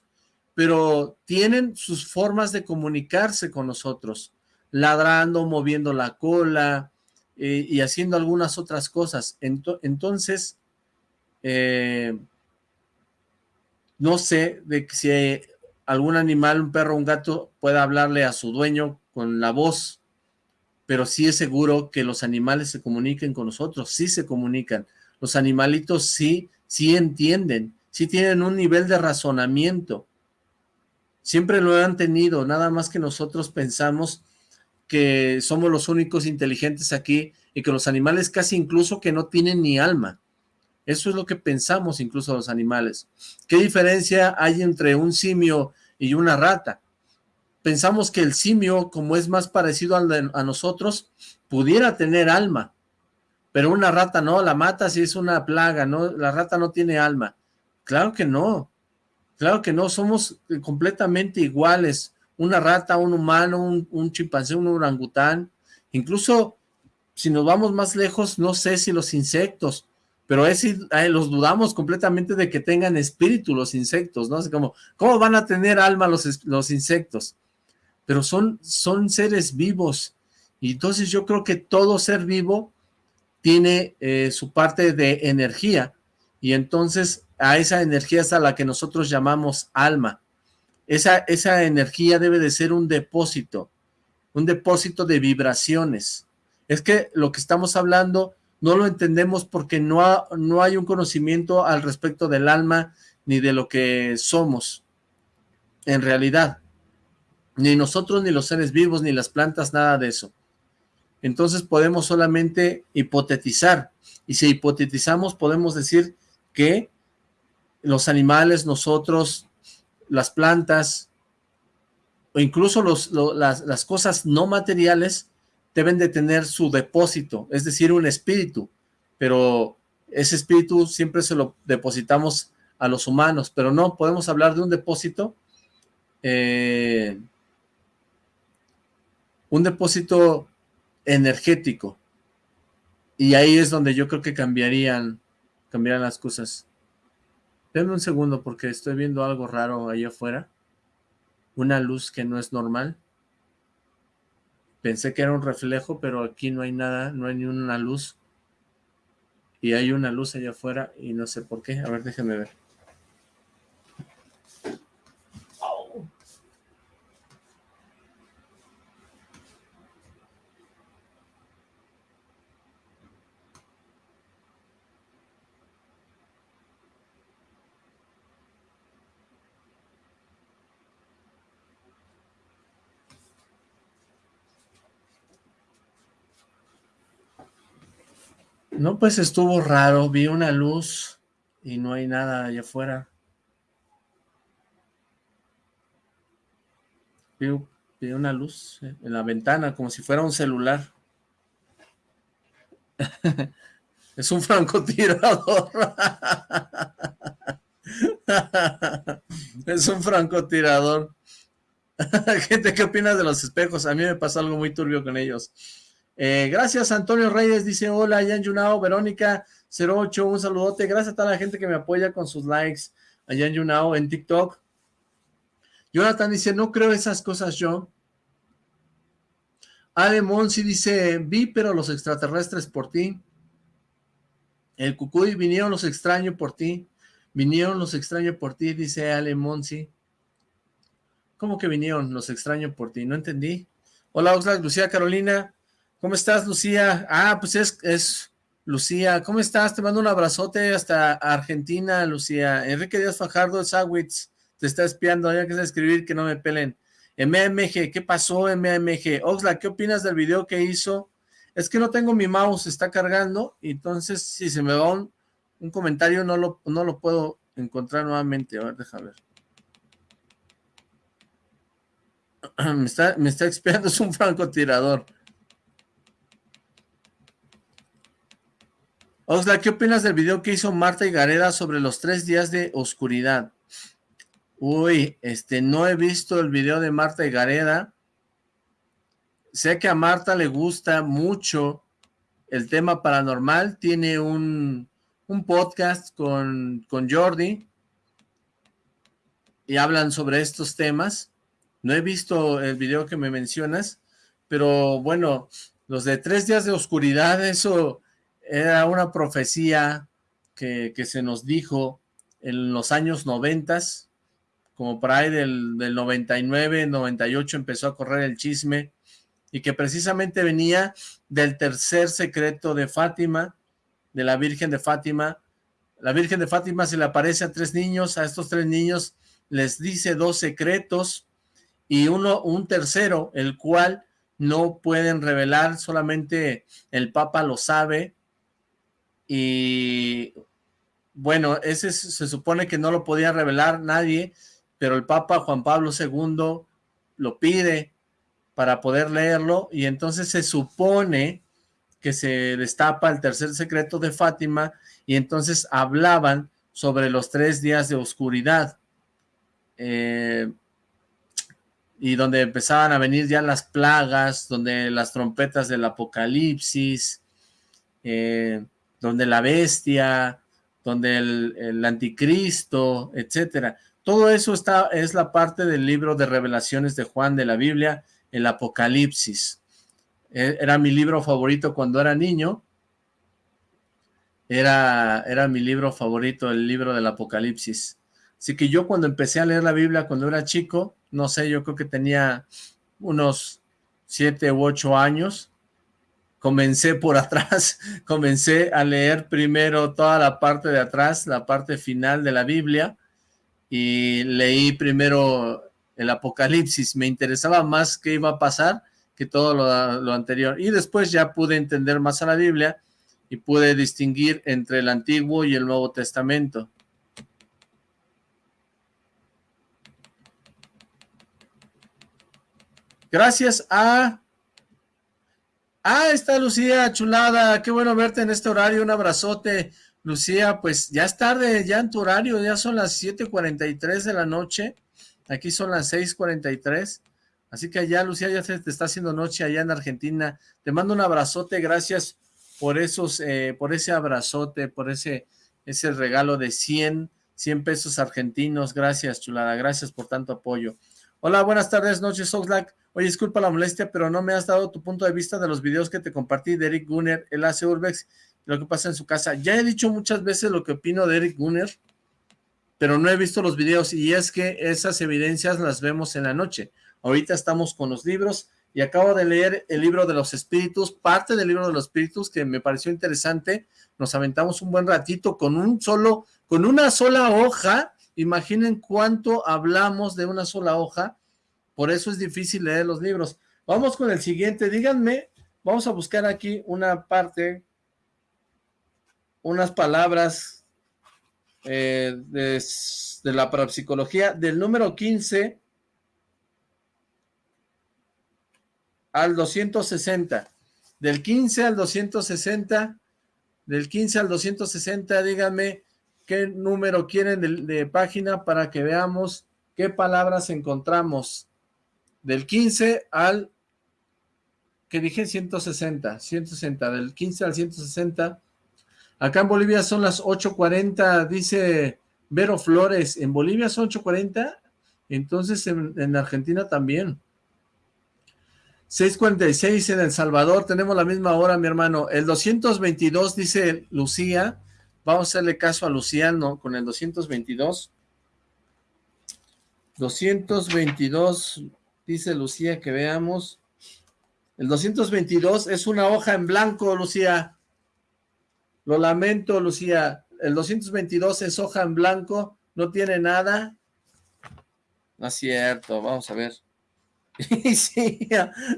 pero tienen sus formas de comunicarse con nosotros, ladrando, moviendo la cola eh, y haciendo algunas otras cosas. entonces, eh, no sé de si algún animal, un perro, un gato, pueda hablarle a su dueño con la voz, pero sí es seguro que los animales se comuniquen con nosotros, sí se comunican. Los animalitos sí, sí entienden, sí tienen un nivel de razonamiento. Siempre lo han tenido, nada más que nosotros pensamos que somos los únicos inteligentes aquí y que los animales casi incluso que no tienen ni alma. Eso es lo que pensamos incluso los animales. ¿Qué diferencia hay entre un simio y una rata? Pensamos que el simio, como es más parecido a nosotros, pudiera tener alma. Pero una rata no, la mata si es una plaga, ¿no? La rata no tiene alma. Claro que no. Claro que no, somos completamente iguales. Una rata, un humano, un, chimpancé, un orangután. Incluso, si nos vamos más lejos, no sé si los insectos pero es, los dudamos completamente de que tengan espíritu los insectos, ¿no? Así como, ¿cómo van a tener alma los, los insectos? Pero son, son seres vivos, y entonces yo creo que todo ser vivo tiene eh, su parte de energía, y entonces a esa energía es a la que nosotros llamamos alma. Esa, esa energía debe de ser un depósito, un depósito de vibraciones. Es que lo que estamos hablando no lo entendemos porque no, no hay un conocimiento al respecto del alma ni de lo que somos en realidad. Ni nosotros, ni los seres vivos, ni las plantas, nada de eso. Entonces podemos solamente hipotetizar. Y si hipotetizamos podemos decir que los animales, nosotros, las plantas, o incluso los, las, las cosas no materiales, deben de tener su depósito, es decir, un espíritu, pero ese espíritu siempre se lo depositamos a los humanos, pero no, podemos hablar de un depósito, eh, un depósito energético, y ahí es donde yo creo que cambiarían, cambiarían las cosas. Denme un segundo porque estoy viendo algo raro ahí afuera, una luz que no es normal. Pensé que era un reflejo, pero aquí no hay nada, no hay ni una luz. Y hay una luz allá afuera y no sé por qué. A ver, déjenme ver. No, pues estuvo raro, vi una luz y no hay nada allá afuera. Vi, una luz en la ventana, como si fuera un celular. es un francotirador. es un francotirador. Gente, ¿qué opinas de los espejos? A mí me pasa algo muy turbio con ellos. Eh, gracias Antonio Reyes, dice hola, Yan Yunao, Verónica 08, un saludote, gracias a toda la gente que me apoya con sus likes, a Yan Yunao en TikTok. Jonathan dice, no creo esas cosas yo. Ale Monsi dice, vi pero los extraterrestres por ti. El Cucuy, vinieron los extraños por ti. Vinieron los extraños por ti, dice Ale Monsi. ¿Cómo que vinieron los extraños por ti? No entendí. Hola Oxlack, Lucía Carolina. ¿Cómo estás, Lucía? Ah, pues es, es Lucía. ¿Cómo estás? Te mando un abrazote hasta Argentina, Lucía. Enrique Díaz Fajardo, Sawitz, te está espiando. Ya que escribir, que no me pelen. MMG, ¿qué pasó MMG? Oxla, ¿qué opinas del video que hizo? Es que no tengo mi mouse, está cargando, entonces si se me va un, comentario no lo, no lo puedo encontrar nuevamente. A ver, déjame ver. me está, me está expiando, es un francotirador. Oxla, ¿qué opinas del video que hizo Marta y Gareda sobre los tres días de oscuridad? Uy, este, no he visto el video de Marta y Gareda. Sé que a Marta le gusta mucho el tema paranormal. Tiene un, podcast con, con Jordi y hablan sobre estos temas. No he visto el video que me mencionas, pero bueno, los de tres días de oscuridad, eso era una profecía que, que se nos dijo en los años noventas, como por ahí del, del 99, 98 empezó a correr el chisme, y que precisamente venía del tercer secreto de Fátima, de la Virgen de Fátima. La Virgen de Fátima se le aparece a tres niños, a estos tres niños les dice dos secretos, y uno, un tercero, el cual no pueden revelar, solamente el Papa lo sabe, y bueno, ese se supone que no lo podía revelar nadie, pero el Papa Juan Pablo II lo pide para poder leerlo y entonces se supone que se destapa el tercer secreto de Fátima y entonces hablaban sobre los tres días de oscuridad eh, y donde empezaban a venir ya las plagas, donde las trompetas del apocalipsis, eh, donde la bestia, donde el, anticristo, etcétera. Todo eso está, es la parte del libro de revelaciones de Juan de la Biblia, el Apocalipsis. E, era mi libro favorito cuando era niño. Era, era mi libro favorito, el libro del Apocalipsis. Así que yo cuando empecé a leer la Biblia cuando era chico, no sé, yo creo que tenía unos siete u ocho años, comencé por atrás, comencé a leer primero toda la parte de atrás, la parte final de la Biblia, y leí primero el Apocalipsis, me interesaba más qué iba a pasar que todo lo, anterior, y después ya pude entender más a la Biblia y pude distinguir entre el Antiguo y el Nuevo Testamento. Gracias a... Ah, está Lucía, chulada, qué bueno verte en este horario, un abrazote. Lucía, pues ya es tarde, ya en tu horario, ya son las 7.43 de la noche, aquí son las 6.43, así que allá, Lucía, ya se te está haciendo noche allá en Argentina, te mando un abrazote, gracias por esos, eh, por ese abrazote, por ese, ese regalo de 100, 100 pesos argentinos, gracias, chulada, gracias por tanto apoyo. Hola, buenas tardes, noches, Oxlack. Oye, disculpa la molestia, pero no me has dado tu punto de vista de los videos que te compartí de Eric Gunner, el hace Urbex lo que pasa en su casa. Ya he dicho muchas veces lo que opino de Eric Gunner, pero no he visto los videos y es que esas evidencias las vemos en la noche. Ahorita estamos con los libros y acabo de leer el libro de los espíritus, parte del libro de los espíritus que me pareció interesante. Nos aventamos un buen ratito con un solo, con una sola hoja. Imaginen cuánto hablamos de una sola hoja. Por eso es difícil leer los libros. Vamos con el siguiente. Díganme, vamos a buscar aquí una parte unas palabras eh, de, la parapsicología del número 15 al 260. Del 15 al 260, del 15 al 260, díganme qué número quieren de, de página para que veamos qué palabras encontramos. Del 15 al, que dije 160, 160, del 15 al 160 Acá en Bolivia son las 8.40, dice Vero Flores. ¿En Bolivia son 8.40? Entonces en, Argentina también. 6.46 en El Salvador, tenemos la misma hora, mi hermano. El 222, dice Lucía. Vamos a hacerle caso a Luciano con el 222. 222, dice Lucía, que veamos. El 222 es una hoja en blanco, Lucía. Lo lamento, Lucía. El 222 es hoja en blanco, no tiene nada. No es cierto, vamos a ver. Sí,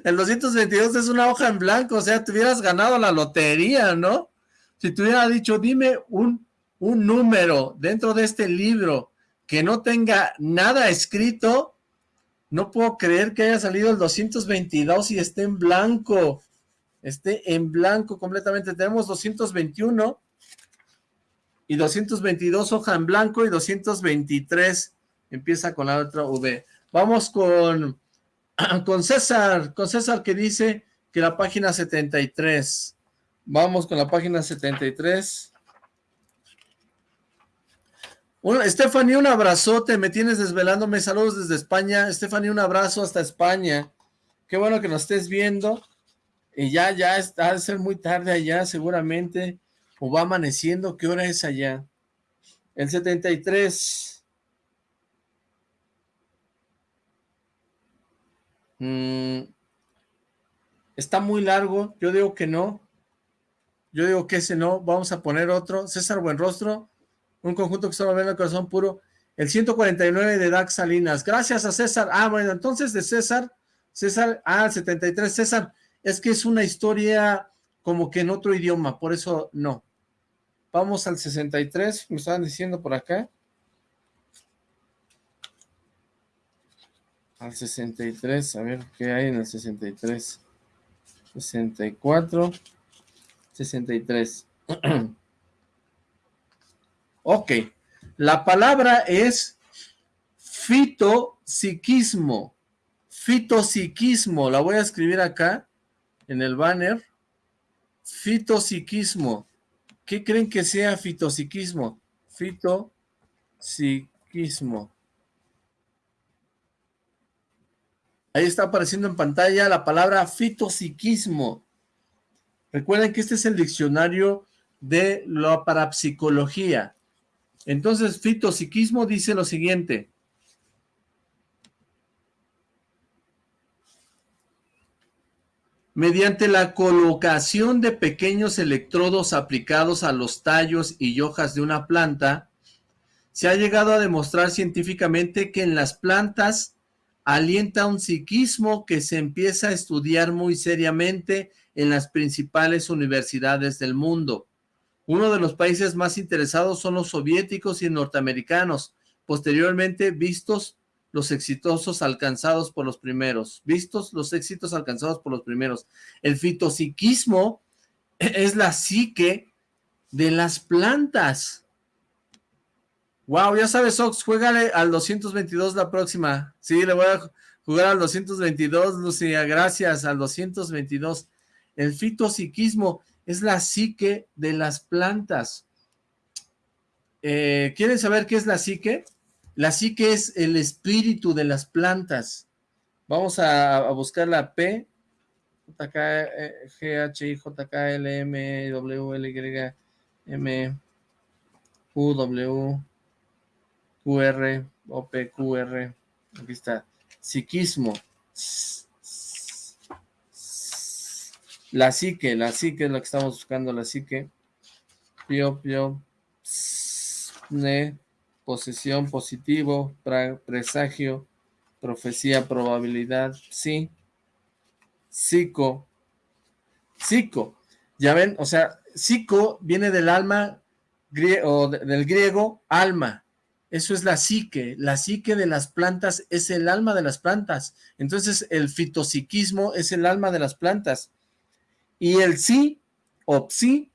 el 222 es una hoja en blanco, o sea, te hubieras ganado la lotería, ¿no? Si te hubiera dicho, dime un, un número dentro de este libro que no tenga nada escrito, no puedo creer que haya salido el 222 y esté en blanco. Esté en blanco completamente. Tenemos 221 y 222 hoja en blanco y 223 empieza con la otra V. Vamos con, con César, con César que dice que la página 73. Vamos con la página 73. Stephanie, un abrazote, me tienes desvelándome, saludos desde España. Stephanie, un abrazo hasta España. Qué bueno que nos estés viendo. Y ya, ya está, de ser muy tarde allá, seguramente. O va amaneciendo, ¿qué hora es allá? El 73. Mm, está muy largo, yo digo que no. Yo digo que ese no, vamos a poner otro. César Buenrostro, un conjunto que solo ve el corazón puro. El 149 de Dax Salinas. Gracias a César. Ah, bueno, entonces de César, César, ah, 73. César, es que es una historia como que en otro idioma, por eso no. Vamos al 63, me estaban diciendo por acá. Al 63, a ver qué hay en el 63. 64, 63. Ok, la palabra es fitopsiquismo, fitopsiquismo, la voy a escribir acá en el banner, fitopsiquismo. ¿Qué creen que sea fitopsiquismo? Fitopsiquismo. Ahí está apareciendo en pantalla la palabra fitopsiquismo. Recuerden que este es el diccionario de la parapsicología. Entonces, fitopsiquismo dice lo siguiente. Mediante la colocación de pequeños electrodos aplicados a los tallos y hojas de una planta, se ha llegado a demostrar científicamente que en las plantas alienta un psiquismo que se empieza a estudiar muy seriamente en las principales universidades del mundo. Uno de los países más interesados son los soviéticos y norteamericanos, posteriormente vistos los exitosos alcanzados por los primeros, vistos los éxitos alcanzados por los primeros. El fitopsiquismo es la psique de las plantas. Wow, ya sabes, Ox, juégale al 222 la próxima. Sí, le voy a jugar al 222, Lucía, gracias, al 222. El fitopsiquismo es la psique de las plantas. Eh, ¿Quieren saber qué es la psique? La psique es el espíritu de las plantas. Vamos a, buscar la P, J, I, J, L, M, W, L, Y, M, W, Q, O, P. Aquí está. Psiquismo. La psique, la psique es lo que estamos buscando, la psique. Pio, pio, ne, posesión, positivo, presagio, profecía, probabilidad, sí. Psico, psico. Ya ven, o sea, psico viene del alma, o del griego, alma. Eso es la psique. La psique de las plantas es el alma de las plantas. Entonces, el fitopsiquismo es el alma de las plantas. Y el sí, o psi,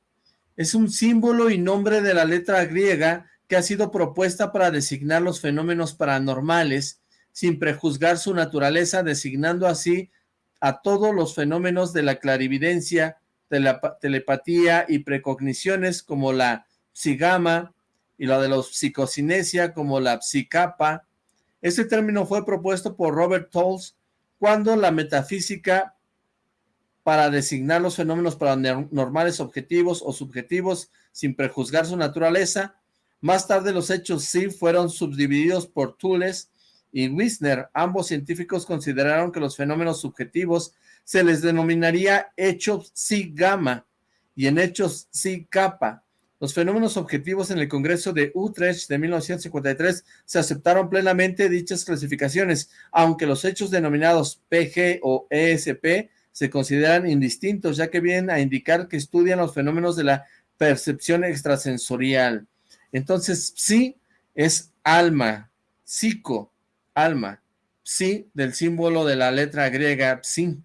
es un símbolo y nombre de la letra griega que ha sido propuesta para designar los fenómenos paranormales sin prejuzgar su naturaleza, designando así a todos los fenómenos de la clarividencia, telepatía y precogniciones como la psigama y la de los psicocinesia como la psicapa. Este término fue propuesto por Robert Tolles cuando la metafísica para designar los fenómenos paranormales objetivos o subjetivos sin prejuzgar su naturaleza. Más tarde los hechos sí fueron subdivididos por Thules y Wisner. Ambos científicos consideraron que los fenómenos subjetivos se les denominaría hechos sí gamma y en hechos sí kappa. Los fenómenos objetivos en el Congreso de Utrecht de 1953 se aceptaron plenamente dichas clasificaciones, aunque los hechos denominados PG o ESP se consideran indistintos, ya que vienen a indicar que estudian los fenómenos de la percepción extrasensorial. Entonces, psi es alma, psico, alma, psi del símbolo de la letra griega psi,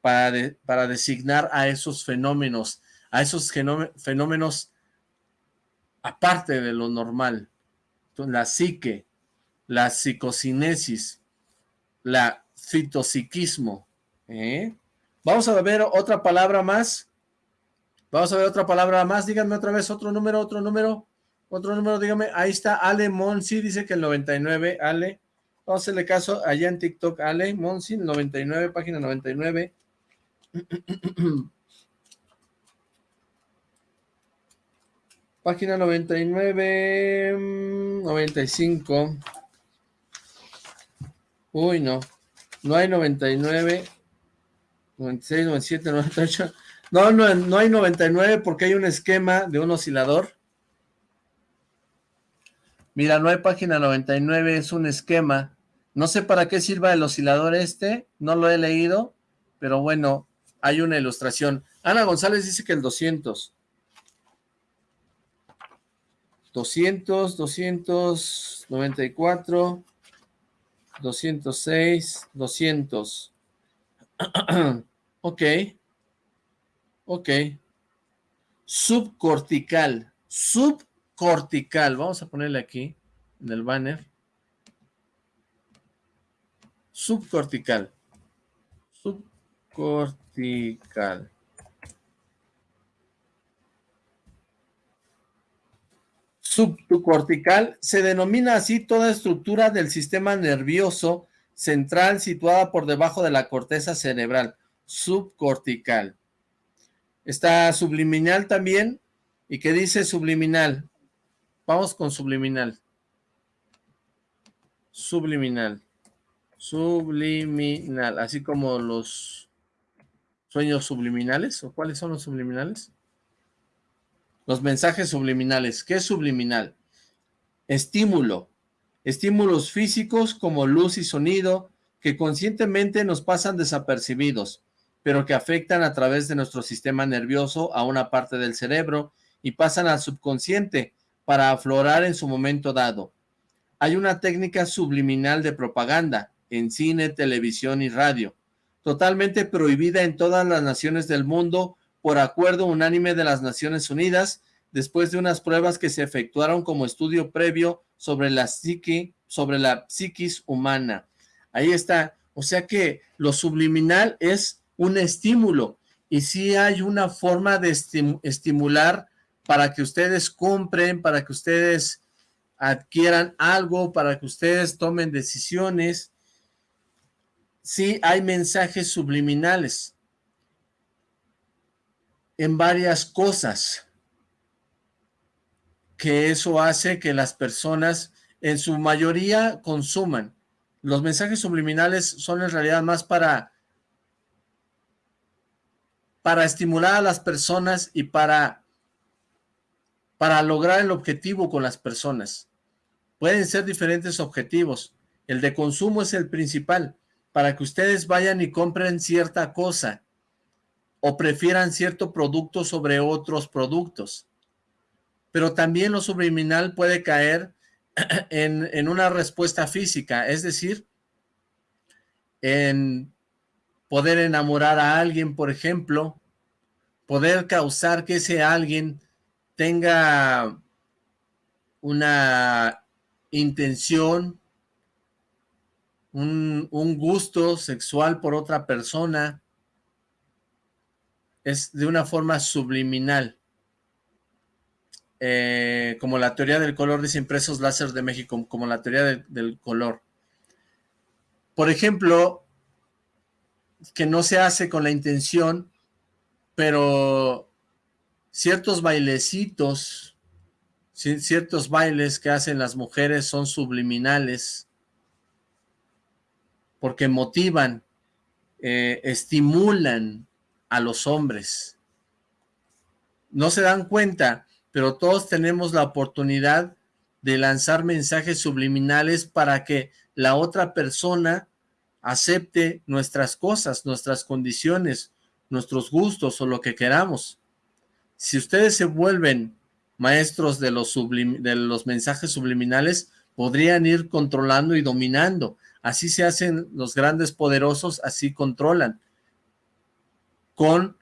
para, para designar a esos fenómenos, a esos fenómenos aparte de lo normal. La psique, la psicocinesis, la fitopsiquismo. ¿eh? Vamos a ver otra palabra más. Vamos a ver otra palabra más. Díganme otra vez otro número, otro número. Otro número, dígame. Ahí está Ale Monsi, dice que el 99. Ale, vamos a hacerle caso allá en TikTok. Ale Monsi, 99, página 99. Página 99, 95. Uy, no. No hay 99, 96, 97, 98. No, no, no hay 99 porque hay un esquema de un oscilador. Mira, no hay página 99, es un esquema. No sé para qué sirva el oscilador este, no lo he leído, pero bueno, hay una ilustración. Ana González dice que el 200. 200, 294, 206, 200. Ok. Ok. Subcortical. Subcortical. Vamos a ponerle aquí en el banner. Subcortical. Subcortical. subcortical se denomina así toda estructura del sistema nervioso central situada por debajo de la corteza cerebral, subcortical. Está subliminal también, ¿y qué dice subliminal? Vamos con subliminal. Subliminal. Subliminal, así como los sueños subliminales, ¿o cuáles son los subliminales? Los mensajes subliminales. ¿Qué es subliminal? Estímulo. Estímulos físicos como luz y sonido que conscientemente nos pasan desapercibidos, pero que afectan a través de nuestro sistema nervioso a una parte del cerebro y pasan al subconsciente para aflorar en su momento dado. Hay una técnica subliminal de propaganda en cine, televisión y radio, totalmente prohibida en todas las naciones del mundo por acuerdo unánime de las Naciones Unidas, después de unas pruebas que se efectuaron como estudio previo sobre la psique, sobre la psiquis humana. Ahí está. O sea que lo subliminal es un estímulo y sí hay una forma de estimular para que ustedes compren, para que ustedes adquieran algo, para que ustedes tomen decisiones. Sí hay mensajes subliminales en varias cosas, que eso hace que las personas en su mayoría consuman. Los mensajes subliminales son en realidad más para, para estimular a las personas y para, para lograr el objetivo con las personas. Pueden ser diferentes objetivos. El de consumo es el principal, para que ustedes vayan y compren cierta cosa o prefieran cierto producto sobre otros productos. Pero también lo subliminal puede caer en, en una respuesta física, es decir, en poder enamorar a alguien, por ejemplo, poder causar que ese alguien tenga una intención, un, gusto sexual por otra persona, es de una forma subliminal. Eh, como la teoría del color, dice Impresos Láser de México, como la teoría del color. Por ejemplo, que no se hace con la intención, pero ciertos bailecitos, ciertos bailes que hacen las mujeres son subliminales, porque motivan, eh, estimulan a los hombres. No se dan cuenta pero todos tenemos la oportunidad de lanzar mensajes subliminales para que la otra persona acepte nuestras cosas, nuestras condiciones, nuestros gustos o lo que queramos. Si ustedes se vuelven maestros de los, de los mensajes subliminales, podrían ir controlando y dominando. Así se hacen los grandes poderosos, así controlan. Con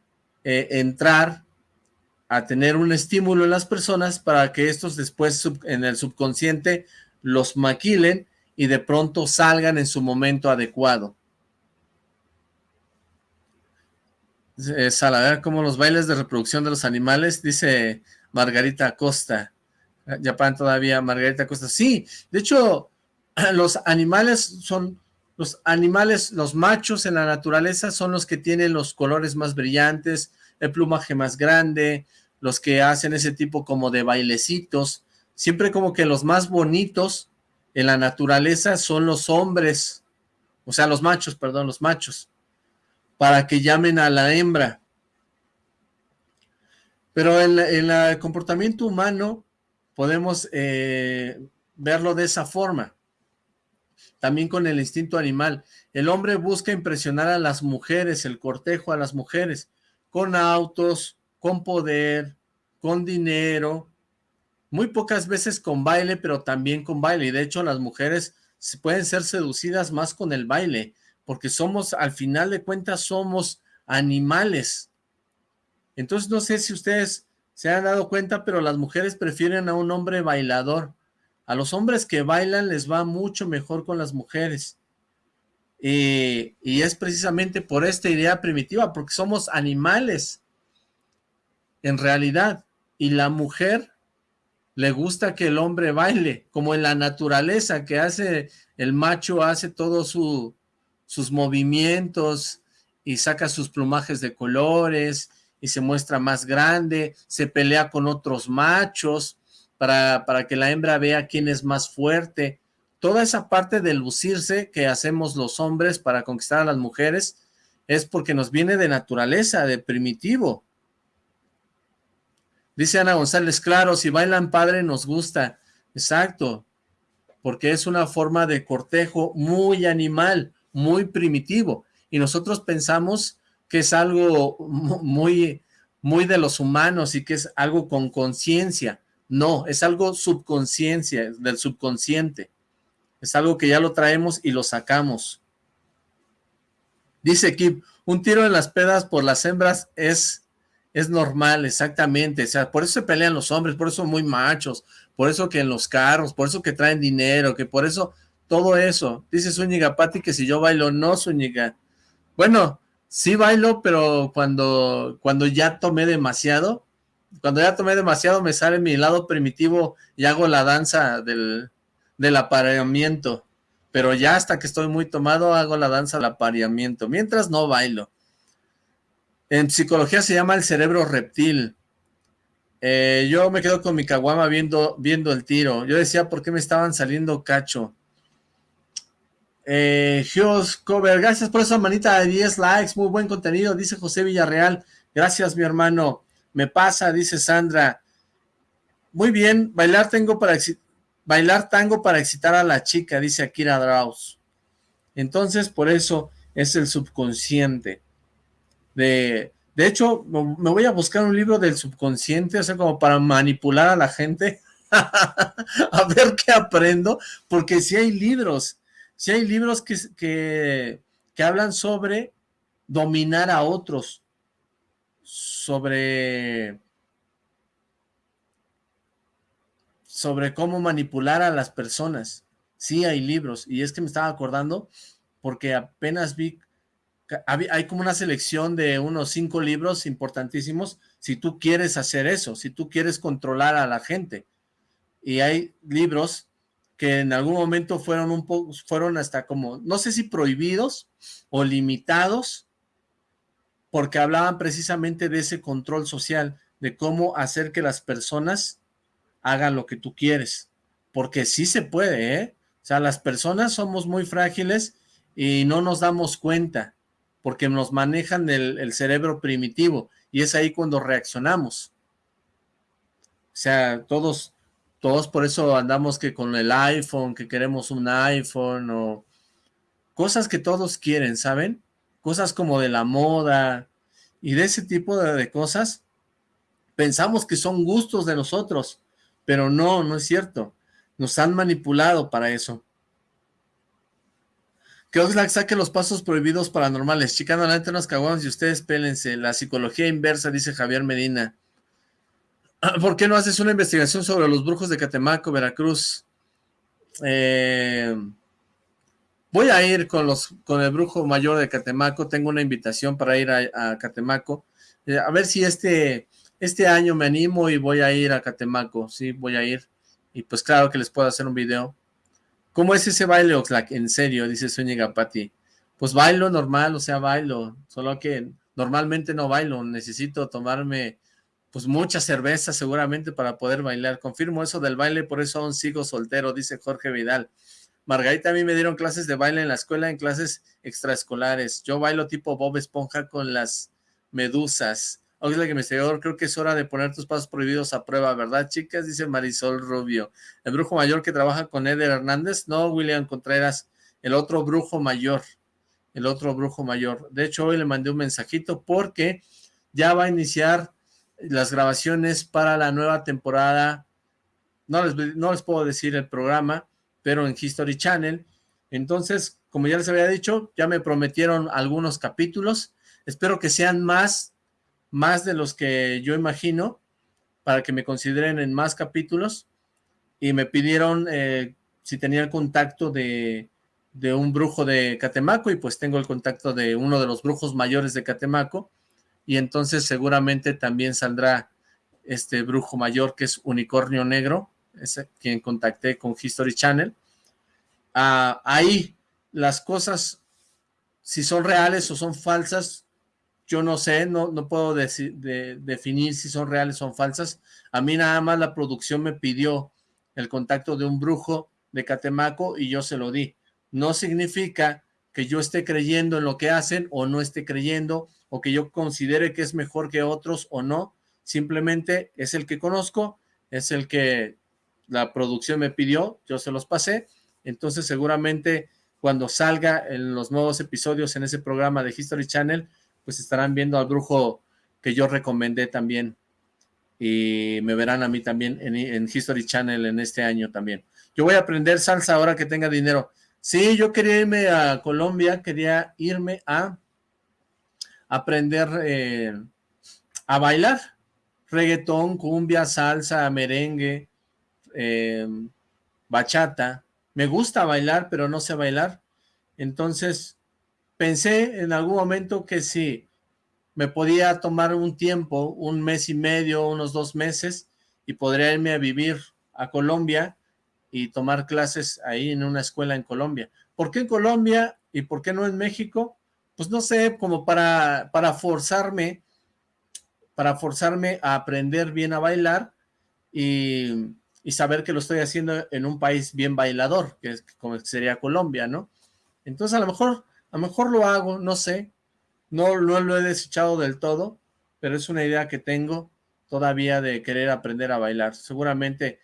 eh, entrar a tener un estímulo en las personas para que estos después en el subconsciente los maquilen y de pronto salgan en su momento adecuado. Sala, a ver cómo los bailes de reproducción de los animales, dice Margarita Acosta. Japón todavía, Margarita Acosta. Sí, de hecho, los animales son, los animales, los machos en la naturaleza son los que tienen los colores más brillantes, el plumaje más grande, los que hacen ese tipo como de bailecitos, siempre como que los más bonitos en la naturaleza son los hombres, o sea, los machos, perdón, los machos, para que llamen a la hembra. Pero en, el comportamiento humano podemos eh, verlo de esa forma. También con el instinto animal. El hombre busca impresionar a las mujeres, el cortejo a las mujeres, con autos, con poder, con dinero, muy pocas veces con baile, pero también con baile. Y de hecho las mujeres pueden ser seducidas más con el baile, porque somos, al final de cuentas, somos animales. Entonces no sé si ustedes se han dado cuenta, pero las mujeres prefieren a un hombre bailador. A los hombres que bailan les va mucho mejor con las mujeres. y es precisamente por esta idea primitiva, porque somos animales en realidad, y la mujer le gusta que el hombre baile, como en la naturaleza, que hace, el macho hace todos su, sus movimientos y saca sus plumajes de colores y se muestra más grande, se pelea con otros machos para, para que la hembra vea quién es más fuerte. Toda esa parte de lucirse que hacemos los hombres para conquistar a las mujeres es porque nos viene de naturaleza, de primitivo. Dice Ana González, claro, si bailan padre nos gusta. Exacto, porque es una forma de cortejo muy animal, muy primitivo. Y nosotros pensamos que es algo muy, muy de los humanos y que es algo con conciencia. No, es algo subconsciencia, del subconsciente. Es algo que ya lo traemos y lo sacamos. Dice Kip, un tiro en las pedas por las hembras es es normal, exactamente, o sea, por eso se pelean los hombres, por eso son muy machos, por eso que en los carros, por eso que traen dinero, que por eso, todo eso, dice Zúñiga Pati que si yo bailo, no Zúñiga, bueno, sí bailo, pero cuando, cuando ya tomé demasiado, cuando ya tomé demasiado me sale mi lado primitivo y hago la danza del, del apareamiento, pero ya hasta que estoy muy tomado hago la danza del apareamiento, mientras no bailo, en psicología se llama el cerebro reptil. Eh, yo me quedo con mi caguama viendo, viendo el tiro. Yo decía, ¿por qué me estaban saliendo cacho? Eh, Cover, gracias por esa manita de 10 likes, muy buen contenido, dice José Villarreal. Gracias, mi hermano. Me pasa, dice Sandra. Muy bien, bailar tengo para bailar tango para excitar a la chica, dice Akira Draus. Entonces, por eso es el subconsciente de... De hecho, me voy a buscar un libro del subconsciente, o sea, como para manipular a la gente, a ver qué aprendo, porque si hay libros, si hay libros que, que, que hablan sobre dominar a otros, sobre sobre cómo manipular a las personas. Sí hay libros, y es que me estaba acordando porque apenas vi hay como una selección de unos cinco libros importantísimos si tú quieres hacer eso, si tú quieres controlar a la gente. Y hay libros que en algún momento fueron un poco, fueron hasta como, no sé si prohibidos o limitados, porque hablaban precisamente de ese control social, de cómo hacer que las personas hagan lo que tú quieres, porque sí se puede, ¿eh? O sea, las personas somos muy frágiles y no nos damos cuenta, porque nos manejan el, cerebro primitivo, y es ahí cuando reaccionamos. sea, todos, todos por eso andamos que con el iPhone, que queremos un iPhone o cosas que todos quieren, ¿saben? Cosas como de la moda y de ese tipo de, cosas. Pensamos que son gustos de nosotros, pero no, no es cierto. Nos han manipulado para eso. Que Oxlack saque los pasos prohibidos paranormales. Chicano adelante unos caguanos y ustedes pélense. La psicología inversa, dice Javier Medina. ¿Por qué no haces una investigación sobre los brujos de Catemaco, Veracruz? Eh, voy a ir con los con el brujo mayor de Catemaco. Tengo una invitación para ir a, Catemaco. Eh, a ver si este, este año me animo y voy a ir a Catemaco. Sí, voy a ir. Y pues claro que les puedo hacer un video. ¿Cómo es ese baile, Oxlack? En serio, dice Zúñiga Pati. Pues bailo normal, o sea, bailo. Solo que normalmente no bailo. Necesito tomarme pues mucha cerveza seguramente para poder bailar. Confirmo eso del baile, por eso aún sigo soltero, dice Jorge Vidal. Margarita, a mí me dieron clases de baile en la escuela, en clases extraescolares. Yo bailo tipo Bob Esponja con las medusas. Me seguidor, creo que es hora de poner tus pasos prohibidos a prueba, ¿verdad, chicas? Dice Marisol Rubio. ¿El brujo mayor que trabaja con Eder Hernández? No, William Contreras, el otro brujo mayor. El otro brujo mayor. De hecho, hoy le mandé un mensajito porque ya va a iniciar las grabaciones para la nueva temporada, no les, no les puedo decir el programa, pero en History Channel. Entonces, como ya les había dicho, ya me prometieron algunos capítulos. Espero que sean más, más de los que yo imagino, para que me consideren en más capítulos. Y me pidieron eh, si tenía el contacto de, de un brujo de Catemaco, y pues tengo el contacto de uno de los brujos mayores de Catemaco, y entonces seguramente también saldrá este brujo mayor que es Unicornio Negro, es quien contacté con History Channel. Ah, ahí las cosas, si son reales o son falsas, yo no sé, no, no puedo definir si son reales o son falsas. A mí nada más la producción me pidió el contacto de un brujo de Catemaco y yo se lo di. No significa que yo esté creyendo en lo que hacen o no esté creyendo o que yo considere que es mejor que otros o no, simplemente es el que conozco, es el que la producción me pidió, yo se los pasé, entonces seguramente cuando salga en los nuevos episodios en ese programa de History Channel, pues estarán viendo al brujo que yo recomendé también y me verán a mí también en, History Channel en este año también. Yo voy a aprender salsa ahora que tenga dinero. Sí, yo quería irme a Colombia, quería irme a aprender eh, a bailar, reggaetón, cumbia, salsa, merengue, eh, bachata. Me gusta bailar, pero no sé bailar. Entonces, pensé en algún momento que si me podía tomar un tiempo, un mes y medio, unos dos meses, y podría irme a vivir a Colombia y tomar clases ahí en una escuela en Colombia. ¿Por qué en Colombia y por qué no en México? pues no sé, como para, para forzarme, para forzarme a aprender bien a bailar y, saber que lo estoy haciendo en un país bien bailador, que, es, como sería Colombia, ¿no? Entonces a lo mejor, a lo mejor lo hago, no sé, no, no lo he desechado del todo, pero es una idea que tengo todavía de querer aprender a bailar. Seguramente,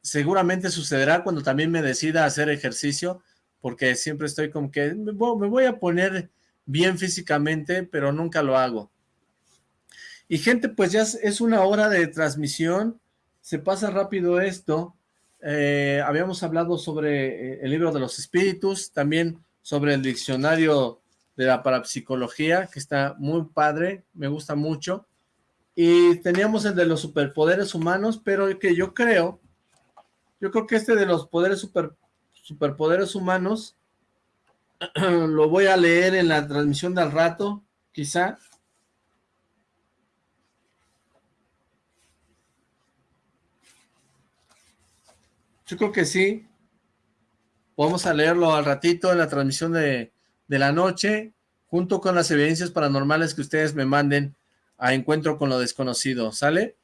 seguramente sucederá cuando también me decida hacer ejercicio, porque siempre estoy como que me voy a poner bien físicamente, pero nunca lo hago. Y gente, pues ya es una hora de transmisión, se pasa rápido esto. Eh, habíamos hablado sobre eh, el libro de los espíritus, también sobre el diccionario de la parapsicología, que está muy padre, me gusta mucho. Y teníamos el de los superpoderes humanos, pero que yo creo, yo creo que este de los poderes super, superpoderes humanos lo voy a leer en la transmisión del rato, quizá. Yo creo que sí. Vamos a leerlo al ratito en la transmisión de, de la noche, junto con las evidencias paranormales que ustedes me manden a Encuentro con lo Desconocido, ¿sale?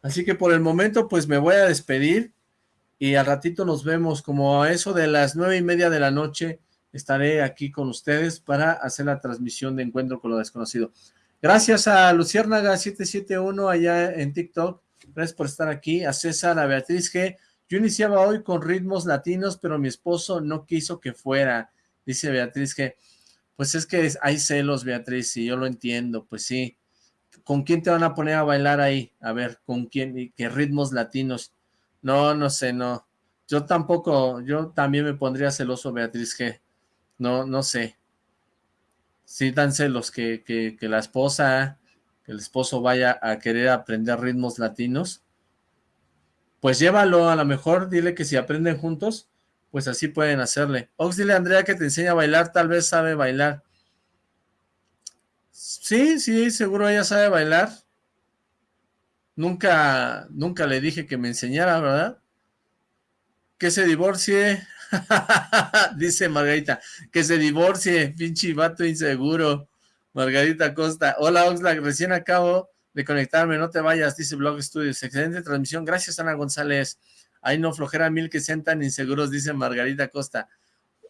Así que por el momento, pues me voy a despedir y al ratito nos vemos como a eso de las nueve y media de la noche estaré aquí con ustedes para hacer la transmisión de Encuentro con lo Desconocido. Gracias a Luciérnaga771 allá en TikTok, Gracias por estar aquí. A César, a Beatriz G. Yo iniciaba hoy con ritmos latinos, pero mi esposo no quiso que fuera. Dice Beatriz G. Pues es que hay celos, Beatriz, y yo lo entiendo, pues sí. ¿Con quién te van a poner a bailar ahí? A ver, ¿con quién? ¿Qué ritmos latinos? No, no sé, no. Yo tampoco, yo también me pondría celoso, Beatriz G. No, no sé. Sí dan celos que, que, que la esposa, que el esposo vaya a querer aprender ritmos latinos. Pues llévalo, a lo mejor dile que si aprenden juntos, pues así pueden hacerle. Ox, dile a Andrea que te enseña a bailar, tal vez sabe bailar. Sí, sí, seguro ella sabe bailar. Nunca, nunca le dije que me enseñara, ¿verdad? Que se divorcie, dice Margarita. Que se divorcie, pinche vato inseguro. Margarita Costa. Hola Oxlack, recién acabo de conectarme, no te vayas, dice Blog Studios. Excelente transmisión, gracias Ana González. Ay no, flojera mil que sean tan inseguros, dice Margarita Costa.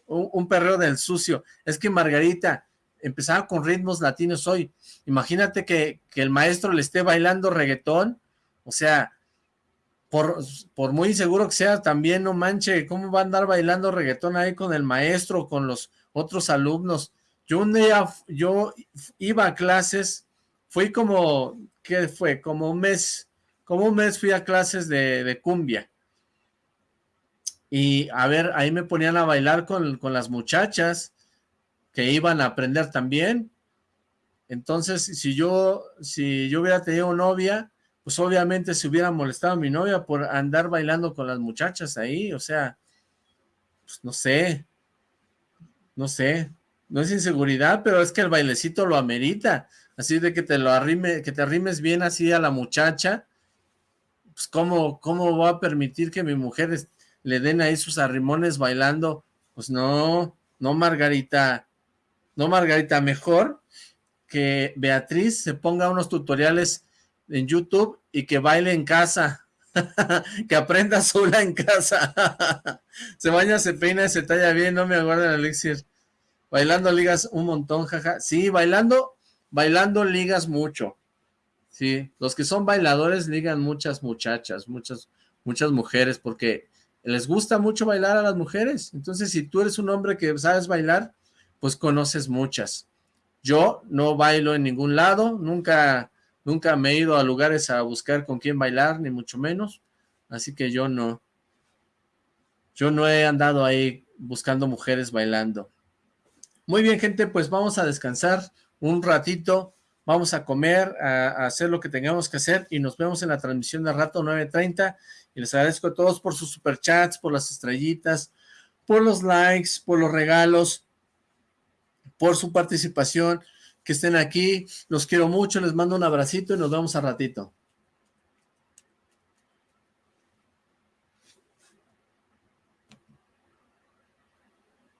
Un, un perreo del sucio. Es que Margarita empezaba con ritmos latinos hoy. Imagínate que, que el maestro le esté bailando reggaetón. O sea, por, por muy inseguro que sea, también no manche, ¿cómo va a andar bailando reggaetón ahí con el maestro, con los otros alumnos? Yo un día, yo iba a clases, fui como, ¿qué fue? Como un mes, como un mes fui a clases de, de cumbia. Y a ver, ahí me ponían a bailar con, con las muchachas que iban a aprender también. Entonces, si yo, si yo hubiera tenido novia, pues obviamente se hubiera molestado a mi novia por andar bailando con las muchachas ahí, o sea, pues no sé, no sé, no es inseguridad, pero es que el bailecito lo amerita, así de que te lo arrime, que te arrimes bien así a la muchacha, pues cómo, cómo va a permitir que mi mujer le den ahí sus arrimones bailando, pues no, no Margarita, no Margarita, mejor que Beatriz se ponga unos tutoriales en YouTube y que baile en casa, que aprenda sola en casa, se baña, se peina, se talla bien, no me aguarda el elixir, bailando ligas un montón, jaja, sí, bailando, bailando ligas mucho, sí, los que son bailadores ligan muchas muchachas, muchas, muchas mujeres, porque les gusta mucho bailar a las mujeres, entonces si tú eres un hombre que sabes bailar, pues conoces muchas. Yo no bailo en ningún lado, nunca, nunca me he ido a lugares a buscar con quién bailar, ni mucho menos, así que yo no, yo no he andado ahí buscando mujeres bailando. Muy bien, gente, pues vamos a descansar un ratito, vamos a comer, a, hacer lo que tengamos que hacer y nos vemos en la transmisión de rato 9.30 y les agradezco a todos por sus superchats, por las estrellitas, por los likes, por los regalos, por su participación, que estén aquí, los quiero mucho, les mando un abracito y nos vemos a ratito.